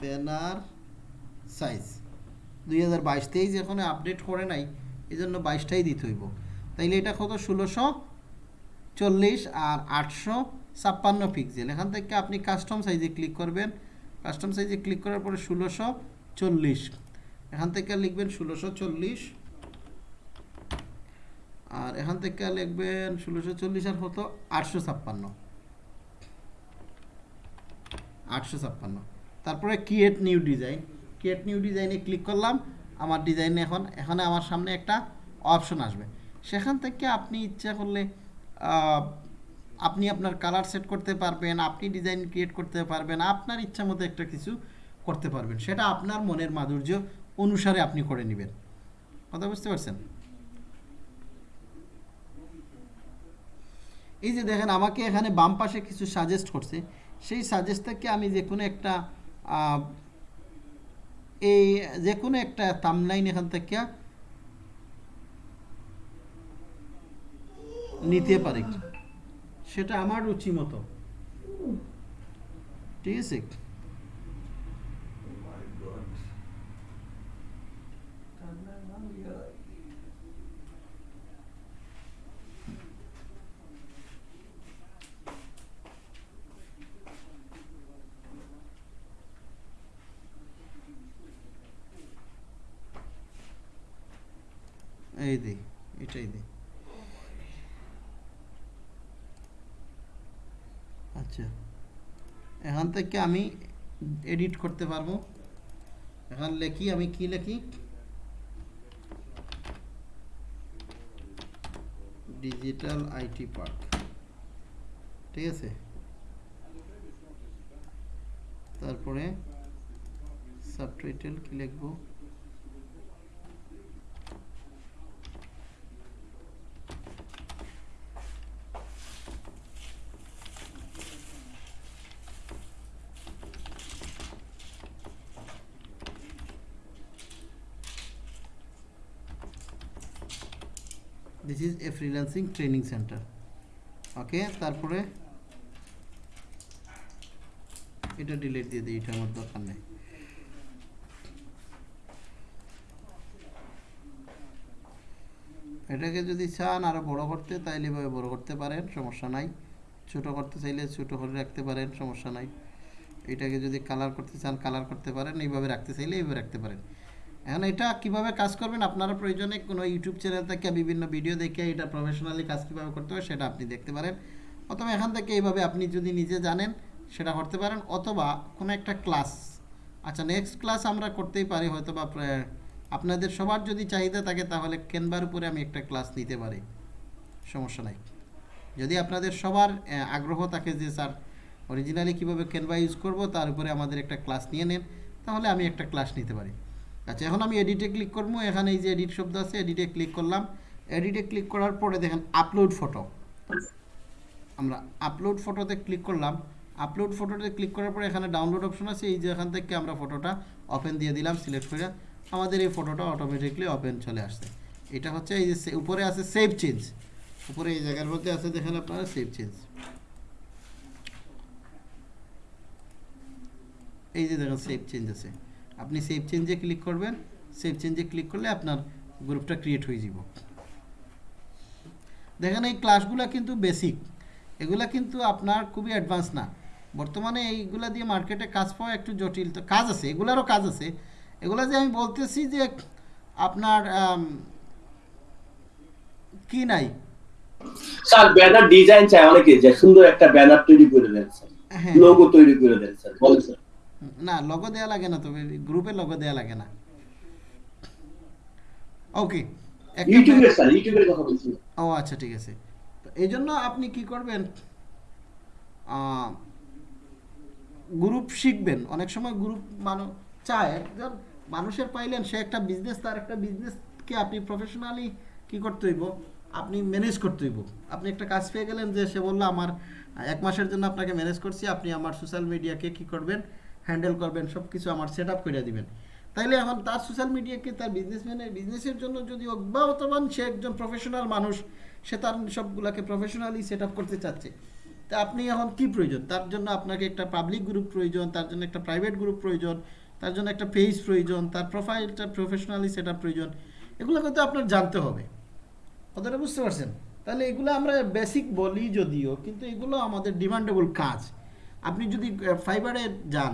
ব্যানার সাইজ দুই হাজার বাইশ তেইশ এখন আপডেট করে নাই এই জন্য বাইশটাই দিতে হইব তাইলে এটা কত ষোলোশো চল্লিশ আর আটশো ছাপ্পান্ন পিক্সেল এখান থেকে আপনি কাস্টম সাইজে ক্লিক করবেন কাস্টম সাইজে ক্লিক করার পরে ষোলোশো চল্লিশ এখান থেকে লিখবেন ষোলোশো চল্লিশ আর এখান থেকে লিখবেন ষোলোশো চল্লিশ আর হতো আটশো ছাপ্পান্ন আটশো ছাপ্পান্ন তারপরে create new design create new ডিজাইনে ক্লিক করলাম আমার ডিজাইন এখন এখানে আমার সামনে একটা অপশন আসবে সেখান থেকে আপনি ইচ্ছা করলে আপনি আপনার কালার সেট করতে পারবেন আপনি ডিজাইন ক্রিয়েট করতে পারবেন আপনার ইচ্ছা মতো একটা কিছু করতে পারবেন সেটা আপনার মনের মাধুর্য অনুসারে আপনি করে নেবেন কথা বুঝতে পারছেন এই যে দেখেন আমাকে এখানে বাম পাশে কিছু সাজেস্ট করছে সেই সাজেস্ট থেকে আমি যে কোনো একটা এই যে কোনো একটা তামলাইন এখান থেকে নিতে পারে সেটা আমার রুচি মতো ঠিক আছে এই দিই এটাই দিই আচ্ছা এখান থেকে আমি এডিট করতে পারবো এখন লেখি আমি কি লেখি ডিজিটাল আইটি পার্ক ঠিক আছে তারপরে সাবটাইটেল কি লিখবো is a freelancing training center okay তারপরে এটা ডিলেট দিয়ে দিই এটা আমার দরকার নেই এটাকে যদি চান আরও বড় করতে তাইলে এভাবে বড় করতে পারেন সমস্যা নাই ছোট করতে চাইলে ছোটো করে রাখতে পারেন সমস্যা নাই এটাকে যদি কালার করতে চান কালার করতে পারেন এইভাবে রাখতে চাইলে এইভাবে রাখতে পারেন এখন এটা কিভাবে কাজ করবেন আপনারা প্রয়োজনে কোনো ইউটিউব চ্যানেল থেকে বিভিন্ন ভিডিও দেখে এটা প্রফেশনালি কাজ কীভাবে করতে হয় সেটা আপনি দেখতে পারেন অথবা এখান থেকে এইভাবে আপনি যদি নিজে জানেন সেটা করতে পারেন অথবা কোনো একটা ক্লাস আচ্ছা নেক্সট ক্লাস আমরা করতেই পারি হয়তো বা আপনাদের সবার যদি চাহিদা থাকে তাহলে কেনবার উপরে আমি একটা ক্লাস নিতে পারি সমস্যা নাই যদি আপনাদের সবার আগ্রহ থাকে যে স্যার অরিজিনালি কীভাবে কেনবা ইউজ করব তার উপরে আমাদের একটা ক্লাস নিয়ে নেন তাহলে আমি একটা ক্লাস নিতে পারি আচ্ছা এখন আমি এডিটে ক্লিক করবো এখানে এই যে এডিট শব্দ আছে এডিটে ক্লিক করলাম এডিটে ক্লিক করার পরে দেখেন আপলোড ফটো আমরা আপলোড ফটোতে ক্লিক করলাম আপলোড ফটোতে ক্লিক করার পরে এখানে ডাউনলোড অপশন আছে এই যে এখান থেকে আমরা ফটোটা ওপেন দিয়ে দিলাম সিলেক্ট করে আমাদের এই ফটোটা অটোমেটিকলি ওপেন চলে আসছে এটা হচ্ছে এই যে উপরে আছে সেভ চেঞ্জ উপরে এই জায়গার মধ্যে আছে দেখেন আপনারা সেভ চেঞ্জ এই যে দেখেন সেভ চেঞ্জ আছে আপনি সেভ চেঞ্জে ক্লিক করবেন সেভ চেঞ্জে ক্লিক করলে আপনার গ্রুপটা ক্রিয়েট হয়ে যাব দেখেন এই ক্লাসগুলো কিন্তু বেসিক এগুলা কিন্তু আপনার খুবই অ্যাডভান্স না বর্তমানে এইগুলা দিয়ে মার্কেটে কাজ পাওয়া একটু জটিল তো কাজ আছে এগুলারও কাজ আছে এগুলা যে আমি বলতেছি যে আপনার কি নাই স্যার ব্যানার ডিজাইন চাই অনেকে যে সুন্দর একটা ব্যানার তৈরি করে দেন স্যার লোগো হ্যাঁ। তৈরি করে দেন স্যার বলেন স্যার না লগো দেওয়া লাগে না তবে গ্রুপে লগো দেওয়া লাগে না ওকে ও আচ্ছা ঠিক আছে তো এই জন্য আপনি কি করবেন গ্রুপ শিখবেন অনেক সময় গ্রুপ মানুষ চায় একজন মানুষের পাইলেন সে একটা বিজনেস তার একটা বিজনেসকে আপনি প্রফেশনালি কি করতে হইব আপনি ম্যানেজ করতে হইব আপনি একটা কাজ পেয়ে গেলেন যে সে বললো আমার এক মাসের জন্য আপনাকে ম্যানেজ করছি আপনি আমার সোশ্যাল মিডিয়াকে কি করবেন হ্যান্ডেল করবেন সব কিছু আমার সেট আপ করে দিবেন তাইলে এখন তার সোশ্যাল মিডিয়াকে তার বিজনেসম্যানের বিজনেসের জন্য যদি অব্যাহতমান সে একজন প্রফেশনাল মানুষ সে তার সবগুলাকে প্রফেশনালি সেট আপ করতে চাচ্ছে তা আপনি এখন কি প্রয়োজন তার জন্য আপনাকে একটা পাবলিক গ্রুপ প্রয়োজন তার জন্য একটা প্রাইভেট গ্রুপ প্রয়োজন তার জন্য একটা পেজ প্রয়োজন তার প্রোফাইলটা প্রফেশনালি সেট আপ প্রয়োজন এগুলো কিন্তু আপনার জানতে হবে কতটা বুঝতে পারছেন তাহলে এগুলো আমরা বেসিক বলি যদিও কিন্তু এগুলো আমাদের ডিমান্ডেবল কাজ আপনি যদি ফাইবারে যান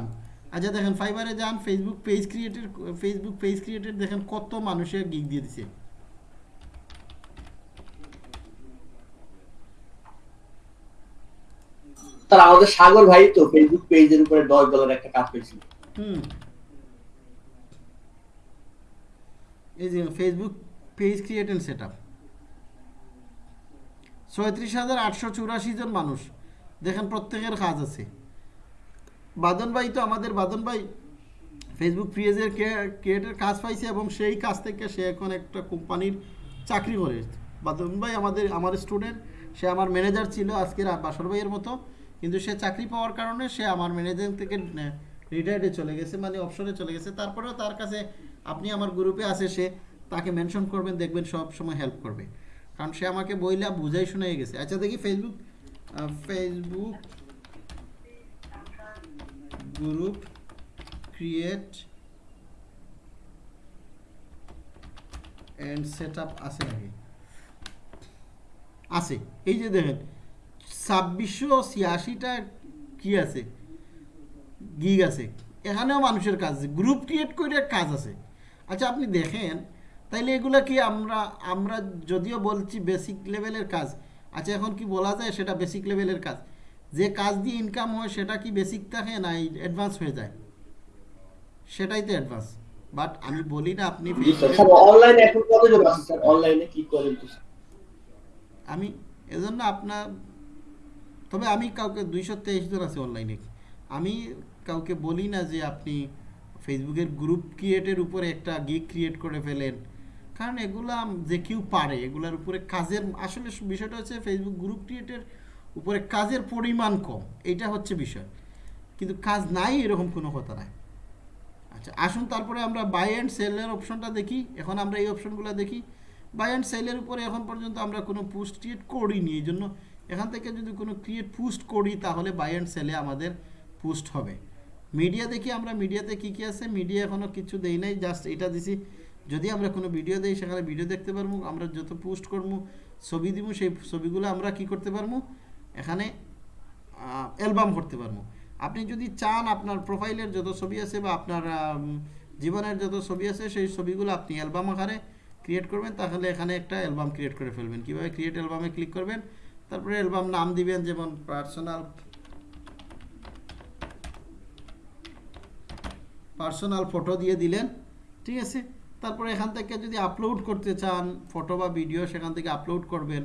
আচ্ছা দেখেন ফাইবারে যান ফেসবুক পেজ ক্রিয়েটের ফেসবুক পেজ ক্রিয়েটের দেখেন কত মানুষে গিক দিয়ে দিছে আমাদের সাগর ভাই তো ফেসবুক পেজের উপরে ডলার একটা কাজ পেয়েছিল হুম এই যে Facebook page create set up ছয়ত্রিশ হাজার আটশো চুরাশি জন মানুষ দেখেন প্রত্যেকের কাজ আছে বাদন ভাই তো আমাদের বাদন ভাই ফেসবুক পেজের ক্রিয়েটের কাজ পাইছে এবং সেই কাজ থেকে সে এখন একটা কোম্পানির চাকরি করে বাদন ভাই আমাদের আমার স্টুডেন্ট সে আমার ম্যানেজার ছিল আজকের বাসর ভাইয়ের মতো কিন্তু সে চাকরি পাওয়ার কারণে সে আমার ম্যানেজার থেকে রিটায়ার্ডে চলে গেছে মানে অপশনে চলে গেছে তারপরেও তার কাছে আপনি আমার গ্রুপে আছে সে তাকে মেনশন করবেন দেখবেন সব সময় হেল্প করবে কারণ সে আমাকে বইলা বুঝাই শোনাই গেছে আচ্ছা দেখি Facebook Facebook group create and setup আছে নাকি আছে এই যে দেখেন ছাব্বিশশো ছিয়াশিটা কি আছে গিগ আছে এখানেও মানুষের কাজ আছে গ্রুপ ক্রিয়েট করে কাজ আছে আচ্ছা আপনি দেখেন তাইলে এগুলা কি আমরা আমরা যদিও বলছি বেসিক লেভেলের কাজ আচ্ছা এখন কি বলা যায় সেটা বেসিক লেভেলের কাজ যে কাজ দিয়ে ইনকাম হয় সেটা কি বেসিক থাকে না অ্যাডভান্স হয়ে যায় সেটাই তো অ্যাডভান্স বাট আমি বলি না আপনি অনলাইনে এখন আছে স্যার অনলাইনে কি করেন তো আমি এজন্য আপনার তবে আমি কাউকে দুইশো তেইশ জন আছে অনলাইনে আমি কাউকে বলি না যে আপনি ফেসবুকের গ্রুপ ক্রিয়েটের উপরে একটা গিগ ক্রিয়েট করে ফেলেন কারণ এগুলা যে কেউ পারে এগুলার উপরে কাজের আসলে বিষয়টা হচ্ছে ফেসবুক গ্রুপ ক্রিয়েটের উপরে কাজের পরিমাণ কম এইটা হচ্ছে বিষয় কিন্তু কাজ নাই এরকম কোনো কথা নাই আচ্ছা আসুন তারপরে আমরা বাই অ্যান্ড সেলের অপশনটা দেখি এখন আমরা এই অপশনগুলো দেখি বাই অ্যান্ড সেলের উপরে এখন পর্যন্ত আমরা কোনো পোস্ট ক্রিয়েট করিনি এই জন্য এখান থেকে যদি কোনো ক্রিয়েট পোস্ট করি তাহলে বাই অ্যান্ড সেলে আমাদের পোস্ট হবে মিডিয়া দেখি আমরা মিডিয়াতে কি কি আছে মিডিয়া এখনও কিছু দেই নাই জাস্ট এটা দিছি যদি আমরা কোনো ভিডিও দিই সেখানে ভিডিও দেখতে পারবো আমরা যত পোস্ট করবো ছবি দিব সেই ছবিগুলো আমরা কি করতে পারবো এখানে অ্যালবাম করতে পারবো আপনি যদি চান আপনার প্রোফাইলের যত ছবি আছে বা আপনার জীবনের যত ছবি আছে সেই ছবিগুলো আপনি অ্যালবাম আকারে ক্রিয়েট করবেন তাহলে এখানে একটা অ্যালবাম ক্রিয়েট করে ফেলবেন কীভাবে ক্রিয়েট অ্যালবামে ক্লিক করবেন তারপরে অ্যালবাম নাম দিবেন যেমন পার্সোনাল পার্সোনাল ফটো দিয়ে দিলেন ঠিক আছে তারপরে এখান থেকে যদি আপলোড করতে চান ফটো বা ভিডিও সেখান থেকে আপলোড করবেন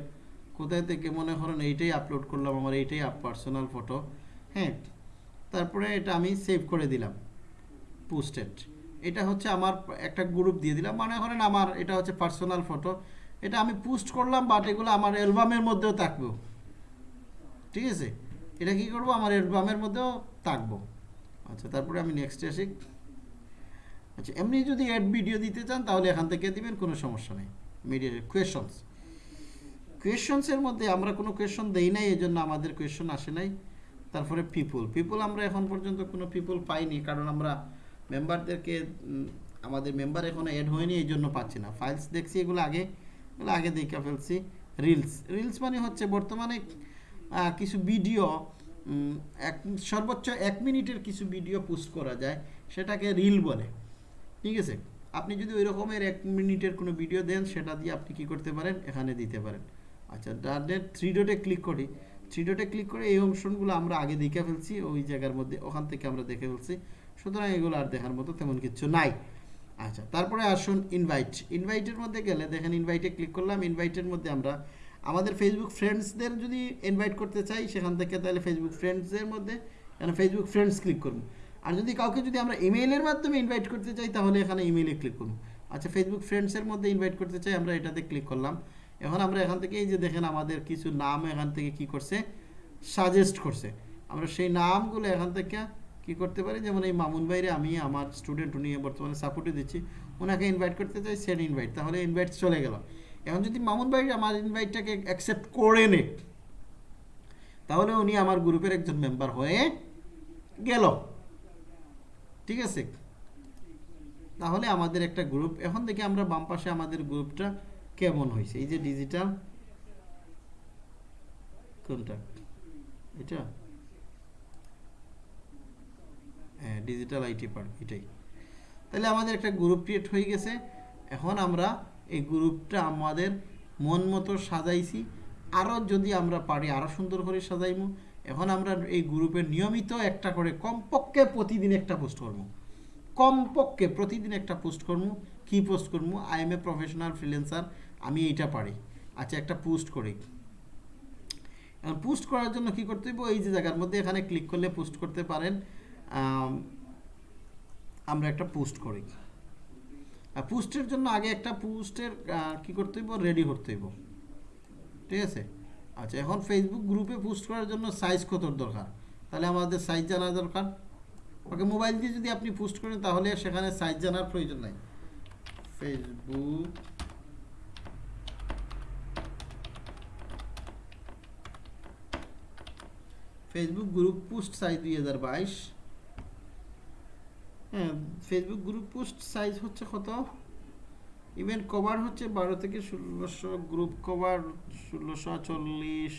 কোথায় থেকে মনে করেন এইটাই আপলোড করলাম আমার এইটাই পার্সোনাল ফটো হ্যাঁ তারপরে এটা আমি সেভ করে দিলাম পোস্টেড এটা হচ্ছে আমার একটা গ্রুপ দিয়ে দিলাম মনে করেন আমার এটা হচ্ছে পার্সোনাল ফটো এটা আমি পোস্ট করলাম বাট এগুলো আমার অ্যালবামের মধ্যেও থাকবো ঠিক আছে এটা কি করব আমার অ্যালবামের মধ্যেও থাকবো আচ্ছা তারপরে আমি নেক্সট আসি আচ্ছা এমনি যদি অ্যাড ভিডিও দিতে চান তাহলে এখান থেকে দিবেন কোনো সমস্যা নেই মিডিয়া কোয়েশনস কোয়েশনসের মধ্যে আমরা কোনো কোয়েশন দেই নাই এই জন্য আমাদের কোয়েশন আসে নাই তারপরে পিপুল পিপুল আমরা এখন পর্যন্ত কোনো পিপুল পাইনি কারণ আমরা মেম্বারদেরকে আমাদের মেম্বার এখনও অ্যাড হয়নি এই জন্য পাচ্ছি না ফাইলস দেখছি এগুলো আগে এগুলো আগে দেখে ফেলছি রিলস রিলস মানে হচ্ছে বর্তমানে কিছু ভিডিও এক সর্বোচ্চ এক মিনিটের কিছু ভিডিও পোস্ট করা যায় সেটাকে রিল বলে ঠিক আছে আপনি যদি ওই রকমের এক মিনিটের কোনো ভিডিও দেন সেটা দিয়ে আপনি কি করতে পারেন এখানে দিতে পারেন আচ্ছা তাদের থ্রি ডোটে ক্লিক করি থ্রি ডোটে ক্লিক করে এই অংশগুলো আমরা আগে দেখে ফেলছি ওই জায়গার মধ্যে ওখান থেকে আমরা দেখে ফেলছি সুতরাং এগুলো আর দেখার মতো তেমন কিছু নাই আচ্ছা তারপরে আসুন ইনভাইট ইনভাইটের মধ্যে গেলে দেখেন ইনভাইটে ক্লিক করলাম ইনভাইটের মধ্যে আমরা আমাদের ফেসবুক ফ্রেন্ডসদের যদি ইনভাইট করতে চাই সেখান থেকে তাহলে ফেসবুক ফ্রেন্ডসদের মধ্যে এখানে ফেসবুক ফ্রেন্ডস ক্লিক করুন আর যদি কাউকে যদি আমরা ইমেইলের মাধ্যমে ইনভাইট করতে চাই তাহলে এখানে ইমেইলে ক্লিক করুন আচ্ছা ফেসবুক ফ্রেন্ডসের মধ্যে ইনভাইট করতে চাই আমরা এটাতে ক্লিক করলাম এখন আমরা এখান থেকে এই যে দেখেন আমাদের কিছু নাম এখান থেকে কি করছে সাজেস্ট করছে আমরা সেই নামগুলো এখান থেকে কি করতে পারি যেমন এই মামুন বাইরে আমি আমার স্টুডেন্ট উনি বর্তমানে সাপোর্টে দিচ্ছি ওনাকে ইনভাইট করতে চাই সেন ইনভাইট তাহলে ইনভাইট চলে গেল এখন যদি মামুন ভাই আমার ইনভাইটটাকে অ্যাকসেপ্ট করে নে তাহলে উনি আমার গ্রুপের একজন মেম্বার হয়ে গেল ঠিক আছে তাহলে আমাদের একটা গ্রুপ এখন দেখি আমরা বাম পাশে আমাদের গ্রুপটা কেমন হয়েছে এই যে ডিজিটাল কন্ট্যাক্ট এটা হ্যাঁ ডিজিটাল আইটি পার্ক এটাই তাহলে আমাদের একটা গ্রুপ ক্রিয়েট হয়ে গেছে এখন আমরা এই গ্রুপটা আমাদের মন মতো সাজাইছি আরও যদি আমরা পারি আরও সুন্দর করে সাজাইমু এখন আমরা এই গ্রুপে নিয়মিত একটা করে কমপক্ষে প্রতিদিন একটা পোস্ট করবো কমপক্ষে প্রতিদিন একটা পোস্ট করবো কী পোস্ট করবো I am a professional freelancer আমি এটা পারি আচ্ছা একটা পোস্ট করি এখন পোস্ট করার জন্য কি করতে হইব এই যে জায়গার মধ্যে এখানে ক্লিক করলে পোস্ট করতে পারেন আমরা একটা পোস্ট করি পোস্টের জন্য আগে একটা পোস্টের কি করতে হইব রেডি করতে হইব ঠিক আছে আচ্ছা এখন ফেসবুক গ্রুপে পোস্ট করার জন্য সাইজ কত দরকার তাহলে আমাদের সাইজ জানা দরকার ওকে মোবাইল দিয়ে যদি আপনি পোস্ট করেন তাহলে সেখানে সাইজ জানার প্রয়োজন নাই Facebook Facebook group post size দুই হাজার বাইশ হ্যাঁ ফেসবুক গ্রুপ পোস্ট সাইজ হচ্ছে কত ইভেন্ট কভার হচ্ছে বারো থেকে ষোলোশো গ্রুপ কভার ষোলোশো চল্লিশ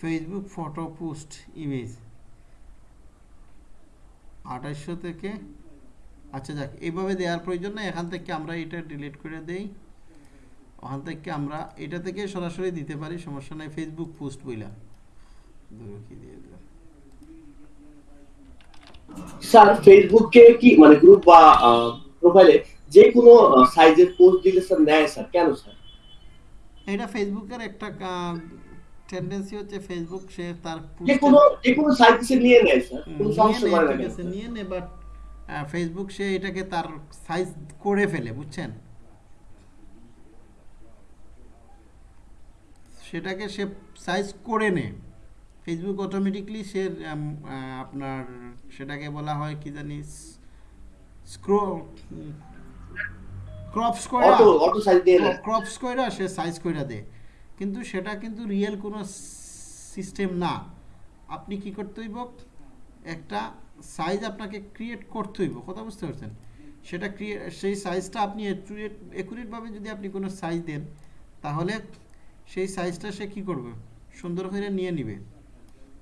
ফেসবুক ফটো পোস্ট ইমেজ আঠাশশো থেকে আচ্ছা যাক এইভাবে দেওয়ার প্রয়োজন নেই এখান থেকে আমরা এটা ডিলিট করে দেই ওখান থেকে আমরা এটা থেকে সরাসরি দিতে পারি সমস্যা নেই ফেসবুক পোস্ট বইলা স্যার ফেসবুকে কি মানে গ্রুপ বা প্রোফাইলে যে কোনো সাইজের পোস্ট দিলে স্যার নেয় স্যার কেন স্যার এটা ফেসবুকের একটা টেন্ডেন্সি হচ্ছে ফেসবুক সে তার যে কোনো যে কোনো সাইজ সে নিয়ে নেয় স্যার কোনো সমস্যা নিয়ে নেয় বাট ফেসবুক সে এটাকে তার সাইজ করে ফেলে বুঝছেন সেটাকে সে সাইজ করে নে ফেসবুক অটোমেটিকলি সে আপনার সেটাকে বলা হয় কি জানি স্ক্রো ক্রপস কইরা অটো সাইজ দিয়ে ক্রপস কইরা সে সাইজ কইরা দেয় কিন্তু সেটা কিন্তু রিয়েল কোনো সিস্টেম না আপনি কি করতে হইব একটা সাইজ আপনাকে ক্রিয়েট করতে হইব কথা বুঝতে পারছেন সেটা ক্রিয়ে সেই সাইজটা আপনি অ্যাকুরেট অ্যাকুরেটভাবে যদি আপনি কোনো সাইজ দেন তাহলে সেই সাইজটা সে কি করবে সুন্দর করে নিয়ে নিবে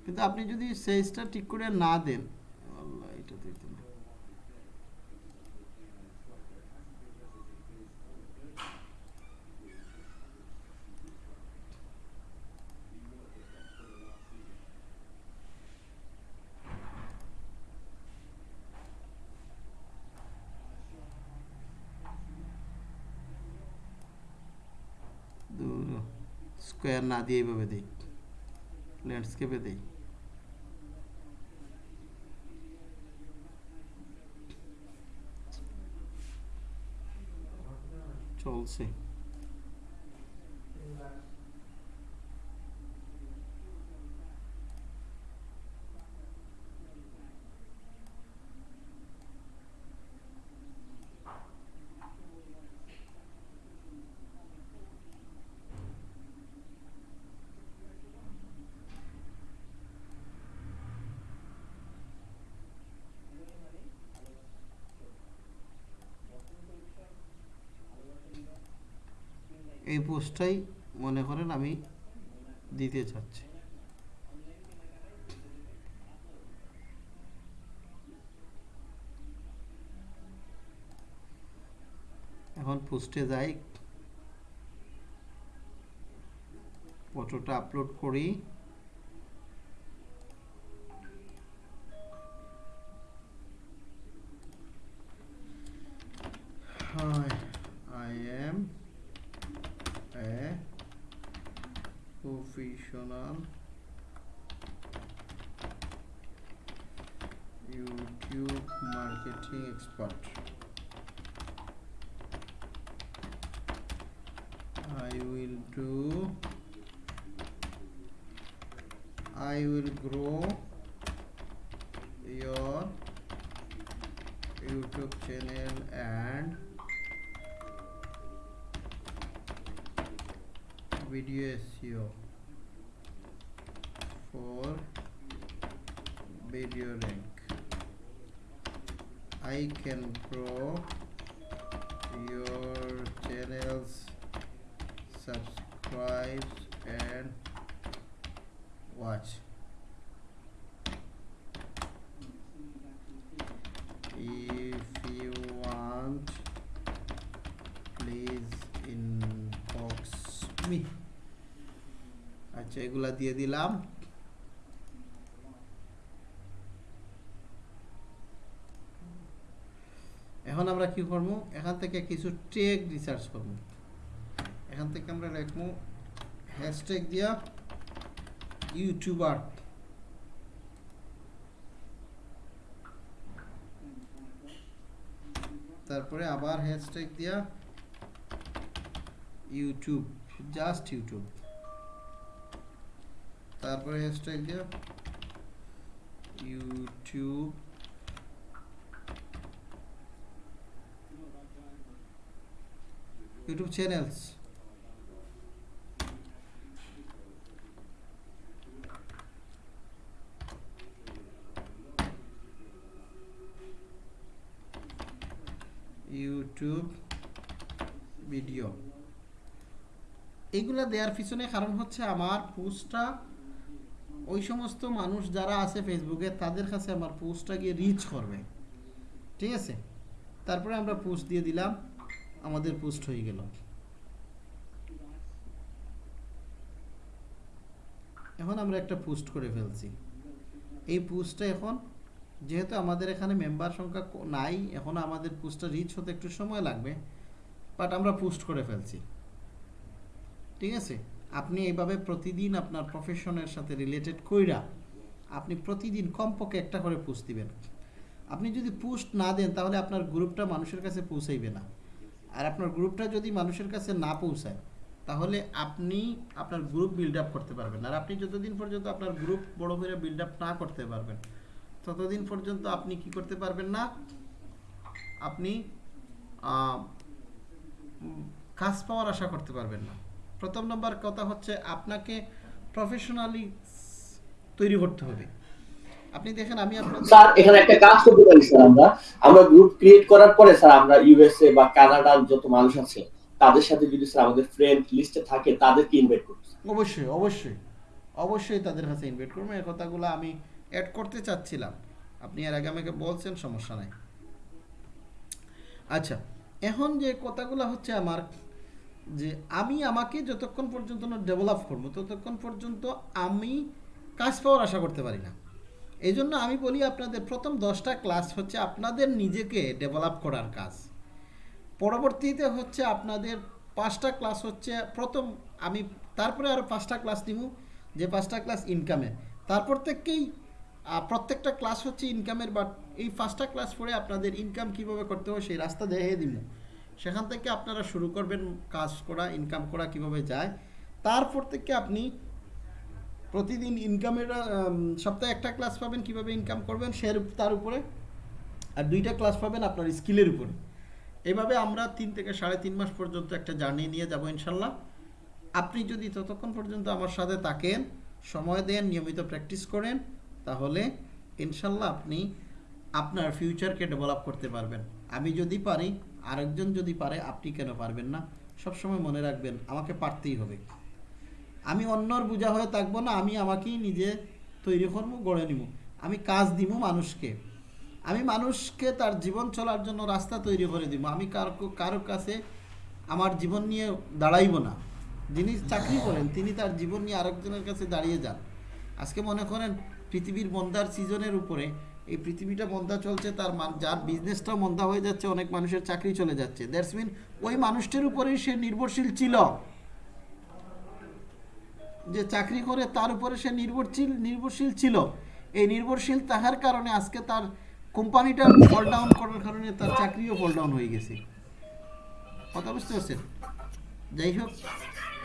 কিন্তু আপনি যদি সাইজটা ঠিক করে না দেন स्कोर ना दिए ये दी लैंडस्केपे दी चलसे এই পোস্টটাই মনে করেন আমি দিতে চাচ্ছি এখন পোস্টে যাই ফটোটা আপলোড করি can grow your channels, subscribe and watch. If you want, please inbox me. আচ্ছা এগুলা দিয়ে দিলাম কী করবো এখান থেকে কিছু ট্যাগ রিসার্চ করবো এখান থেকে আমরা লিখবো হ্যাশট্যাগ দিয়া ইউটিউবার তারপরে আবার হ্যাশট্যাগ দিয়া ইউটিউব জাস্ট ইউটিউব তারপরে হ্যাশট্যাগ দিয়া YouTube YouTube channels YouTube video এইগুলা দেওয়ার পিছনে কারণ হচ্ছে আমার পোস্টটা ওই সমস্ত মানুষ যারা আছে ফেসবুকে তাদের কাছে আমার পোস্টটা গিয়ে রিচ করবে ঠিক আছে তারপরে আমরা পোস্ট দিয়ে দিলাম আমাদের পোস্ট হয়ে গেল এখন আমরা একটা পোস্ট করে ফেলছি এই পোস্টটা এখন যেহেতু আমাদের এখানে মেম্বার সংখ্যা নাই এখন আমাদের পোস্টটা রিচ হতে একটু সময় লাগবে বাট আমরা পোস্ট করে ফেলছি ঠিক আছে আপনি এইভাবে প্রতিদিন আপনার প্রফেশনের সাথে রিলেটেড কইরা আপনি প্রতিদিন কমপক্ষে একটা করে পোস্ট দিবেন আপনি যদি পোস্ট না দেন তাহলে আপনার গ্রুপটা মানুষের কাছে পৌঁছাইবে না আর আপনার গ্রুপটা যদি মানুষের কাছে না পৌঁছায় তাহলে আপনি আপনার গ্রুপ বিল্ড আপ করতে পারবেন আর আপনি যতদিন পর্যন্ত আপনার গ্রুপ বড় করে বিল্ড আপ না করতে পারবেন ততদিন পর্যন্ত আপনি কি করতে পারবেন না আপনি কাজ পাওয়ার আশা করতে পারবেন না প্রথম নম্বর কথা হচ্ছে আপনাকে প্রফেশনালি তৈরি করতে হবে আপনি আমি করতে চাচ্ছিলাম আপনি এর আগে আমাকে বলছেন সমস্যা নাই আচ্ছা এখন যে কথাগুলো হচ্ছে আমার যে আমি আমাকে যতক্ষণ পর্যন্ত ডেভেলপ করবো ততক্ষণ পর্যন্ত আমি কাজ পাওয়ার আশা করতে পারি না এই জন্য আমি বলি আপনাদের প্রথম দশটা ক্লাস হচ্ছে আপনাদের নিজেকে ডেভেলপ করার কাজ পরবর্তীতে হচ্ছে আপনাদের পাঁচটা ক্লাস হচ্ছে প্রথম আমি তারপরে আরও পাঁচটা ক্লাস নিব যে পাঁচটা ক্লাস ইনকামে তারপর থেকেই প্রত্যেকটা ক্লাস হচ্ছে ইনকামের বাট এই পাঁচটা ক্লাস পরে আপনাদের ইনকাম কিভাবে করতে হবে সেই রাস্তা দেখিয়ে দিব সেখান থেকে আপনারা শুরু করবেন কাজ করা ইনকাম করা কিভাবে যায় তারপর থেকে আপনি প্রতিদিন ইনকামের সপ্তাহে একটা ক্লাস পাবেন কিভাবে ইনকাম করবেন সে তার উপরে আর দুইটা ক্লাস পাবেন আপনার স্কিলের উপরে এভাবে আমরা তিন থেকে সাড়ে তিন মাস পর্যন্ত একটা জার্নি নিয়ে যাব ইনশাল্লাহ আপনি যদি ততক্ষণ পর্যন্ত আমার সাথে থাকেন সময় দেন নিয়মিত প্র্যাকটিস করেন তাহলে ইনশাল্লাহ আপনি আপনার ফিউচারকে ডেভেলপ করতে পারবেন আমি যদি পারি আরেকজন যদি পারে আপনি কেন পারবেন না সবসময় মনে রাখবেন আমাকে পারতেই হবে আমি অন্যর বোঝা হয়ে থাকবো না আমি আমাকেই নিজে তৈরি করবো গড়ে নিব আমি কাজ দিব মানুষকে আমি মানুষকে তার জীবন চলার জন্য রাস্তা তৈরি করে দিব আমি কার কারো কাছে আমার জীবন নিয়ে দাঁড়াইব না যিনি চাকরি করেন তিনি তার জীবন নিয়ে আরেকজনের কাছে দাঁড়িয়ে যান আজকে মনে করেন পৃথিবীর মন্দার সিজনের উপরে এই পৃথিবীটা মন্দা চলছে তার যার বিজনেসটাও মন্দা হয়ে যাচ্ছে অনেক মানুষের চাকরি চলে যাচ্ছে দ্যাটস মিন ওই মানুষটির উপরেই সে নির্ভরশীল ছিল যে চাকরি করে তার উপরে সে নির্ভরশীল নির্ভরশীল ছিল এই নির্ভরশীল তাহার কারণে আজকে তার কোম্পানিটা ফল ডাউন করার কারণে তার চাকরিও ফল ডাউন হয়ে গেছে কথা বুঝতে পারছেন যাই হোক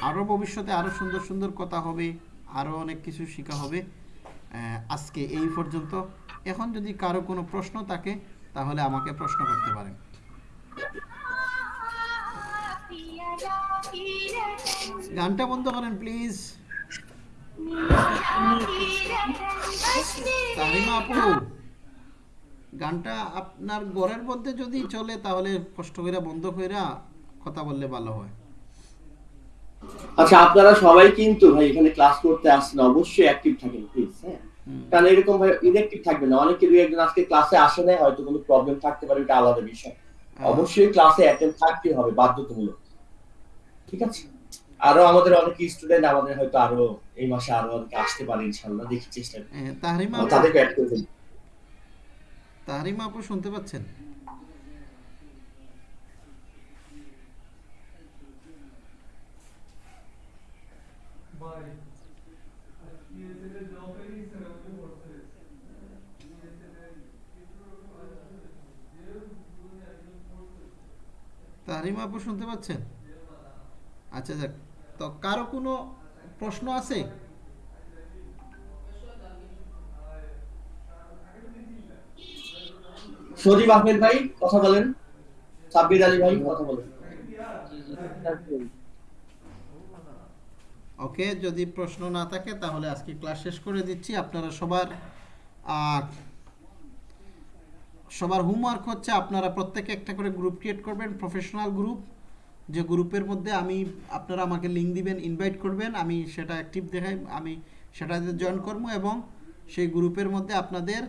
আরও ভবিষ্যতে আরও সুন্দর সুন্দর কথা হবে আরও অনেক কিছু শেখা হবে আজকে এই পর্যন্ত এখন যদি কারো কোনো প্রশ্ন থাকে তাহলে আমাকে প্রশ্ন করতে পারেন গানটা বন্ধ করেন প্লিজ গানটা আপনার ঘরের মধ্যে যদি চলে তাহলে কষ্ট করে বন্ধ করে কথা বললে ভালো হয় আচ্ছা আপনারা সবাই কিন্তু ভাই এখানে ক্লাস করতে আসছেন অবশ্যই অ্যাক্টিভ থাকেন প্লিজ হ্যাঁ কারণ এরকম ভাই ইনঅ্যাক্টিভ থাকবে না অনেকে দুই একজন আজকে ক্লাসে আসে না হয়তো কোনো প্রবলেম থাকতে পারে এটা আলাদা বিষয় হ্যাঁ। অবশ্যই ক্লাসে অ্যাটেন্ড থাকতে হবে বাধ্যতামূলক ঠিক আছে আরো আমাদের অনেক স্টুডেন্ট আমাদের হয়তো আরো এই মাসে আরো অনেকে আসতে পারে ইনশাআল্লাহ দেখি চেষ্টা করি তাহরিম আপু তাদের অ্যাড করে দেব তাহরিম আপু শুনতে পাচ্ছেন তাহরিমা আপু শুনতে পাচ্ছেন আচ্ছা যাক তো কারো কোনো প্রশ্ন আছে সজীব আহমেদ ভাই কথা বলেন সাব্বির আলী ভাই কথা বলেন ওকে যদি প্রশ্ন না থাকে তাহলে আজকে ক্লাস শেষ করে দিচ্ছি আপনারা সবার সবার হোমওয়ার্ক হচ্ছে আপনারা প্রত্যেকে একটা করে গ্রুপ ক্রিয়েট করবেন প্রফেশনাল গ্রুপ যে গ্রুপের মধ্যে আমি আপনারা আমাকে লিঙ্ক দিবেন ইনভাইট করবেন আমি সেটা অ্যাক্টিভ দেখাই আমি সেটাতে জয়েন করব এবং সেই গ্রুপের মধ্যে আপনাদের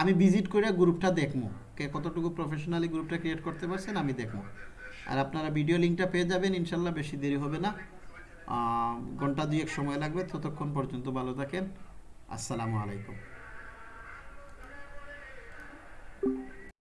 আমি ভিজিট করে গ্রুপটা দেখবো কে কতটুকু প্রফেশনালি গ্রুপটা ক্রিয়েট করতে পারছেন আমি দেখবো আর আপনারা ভিডিও লিঙ্কটা পেয়ে যাবেন ইনশাল্লাহ বেশি দেরি হবে না ঘন্টা দুয়েক সময় লাগবে ততক্ষণ পর্যন্ত ভালো থাকেন আসসালামু আলাইকুম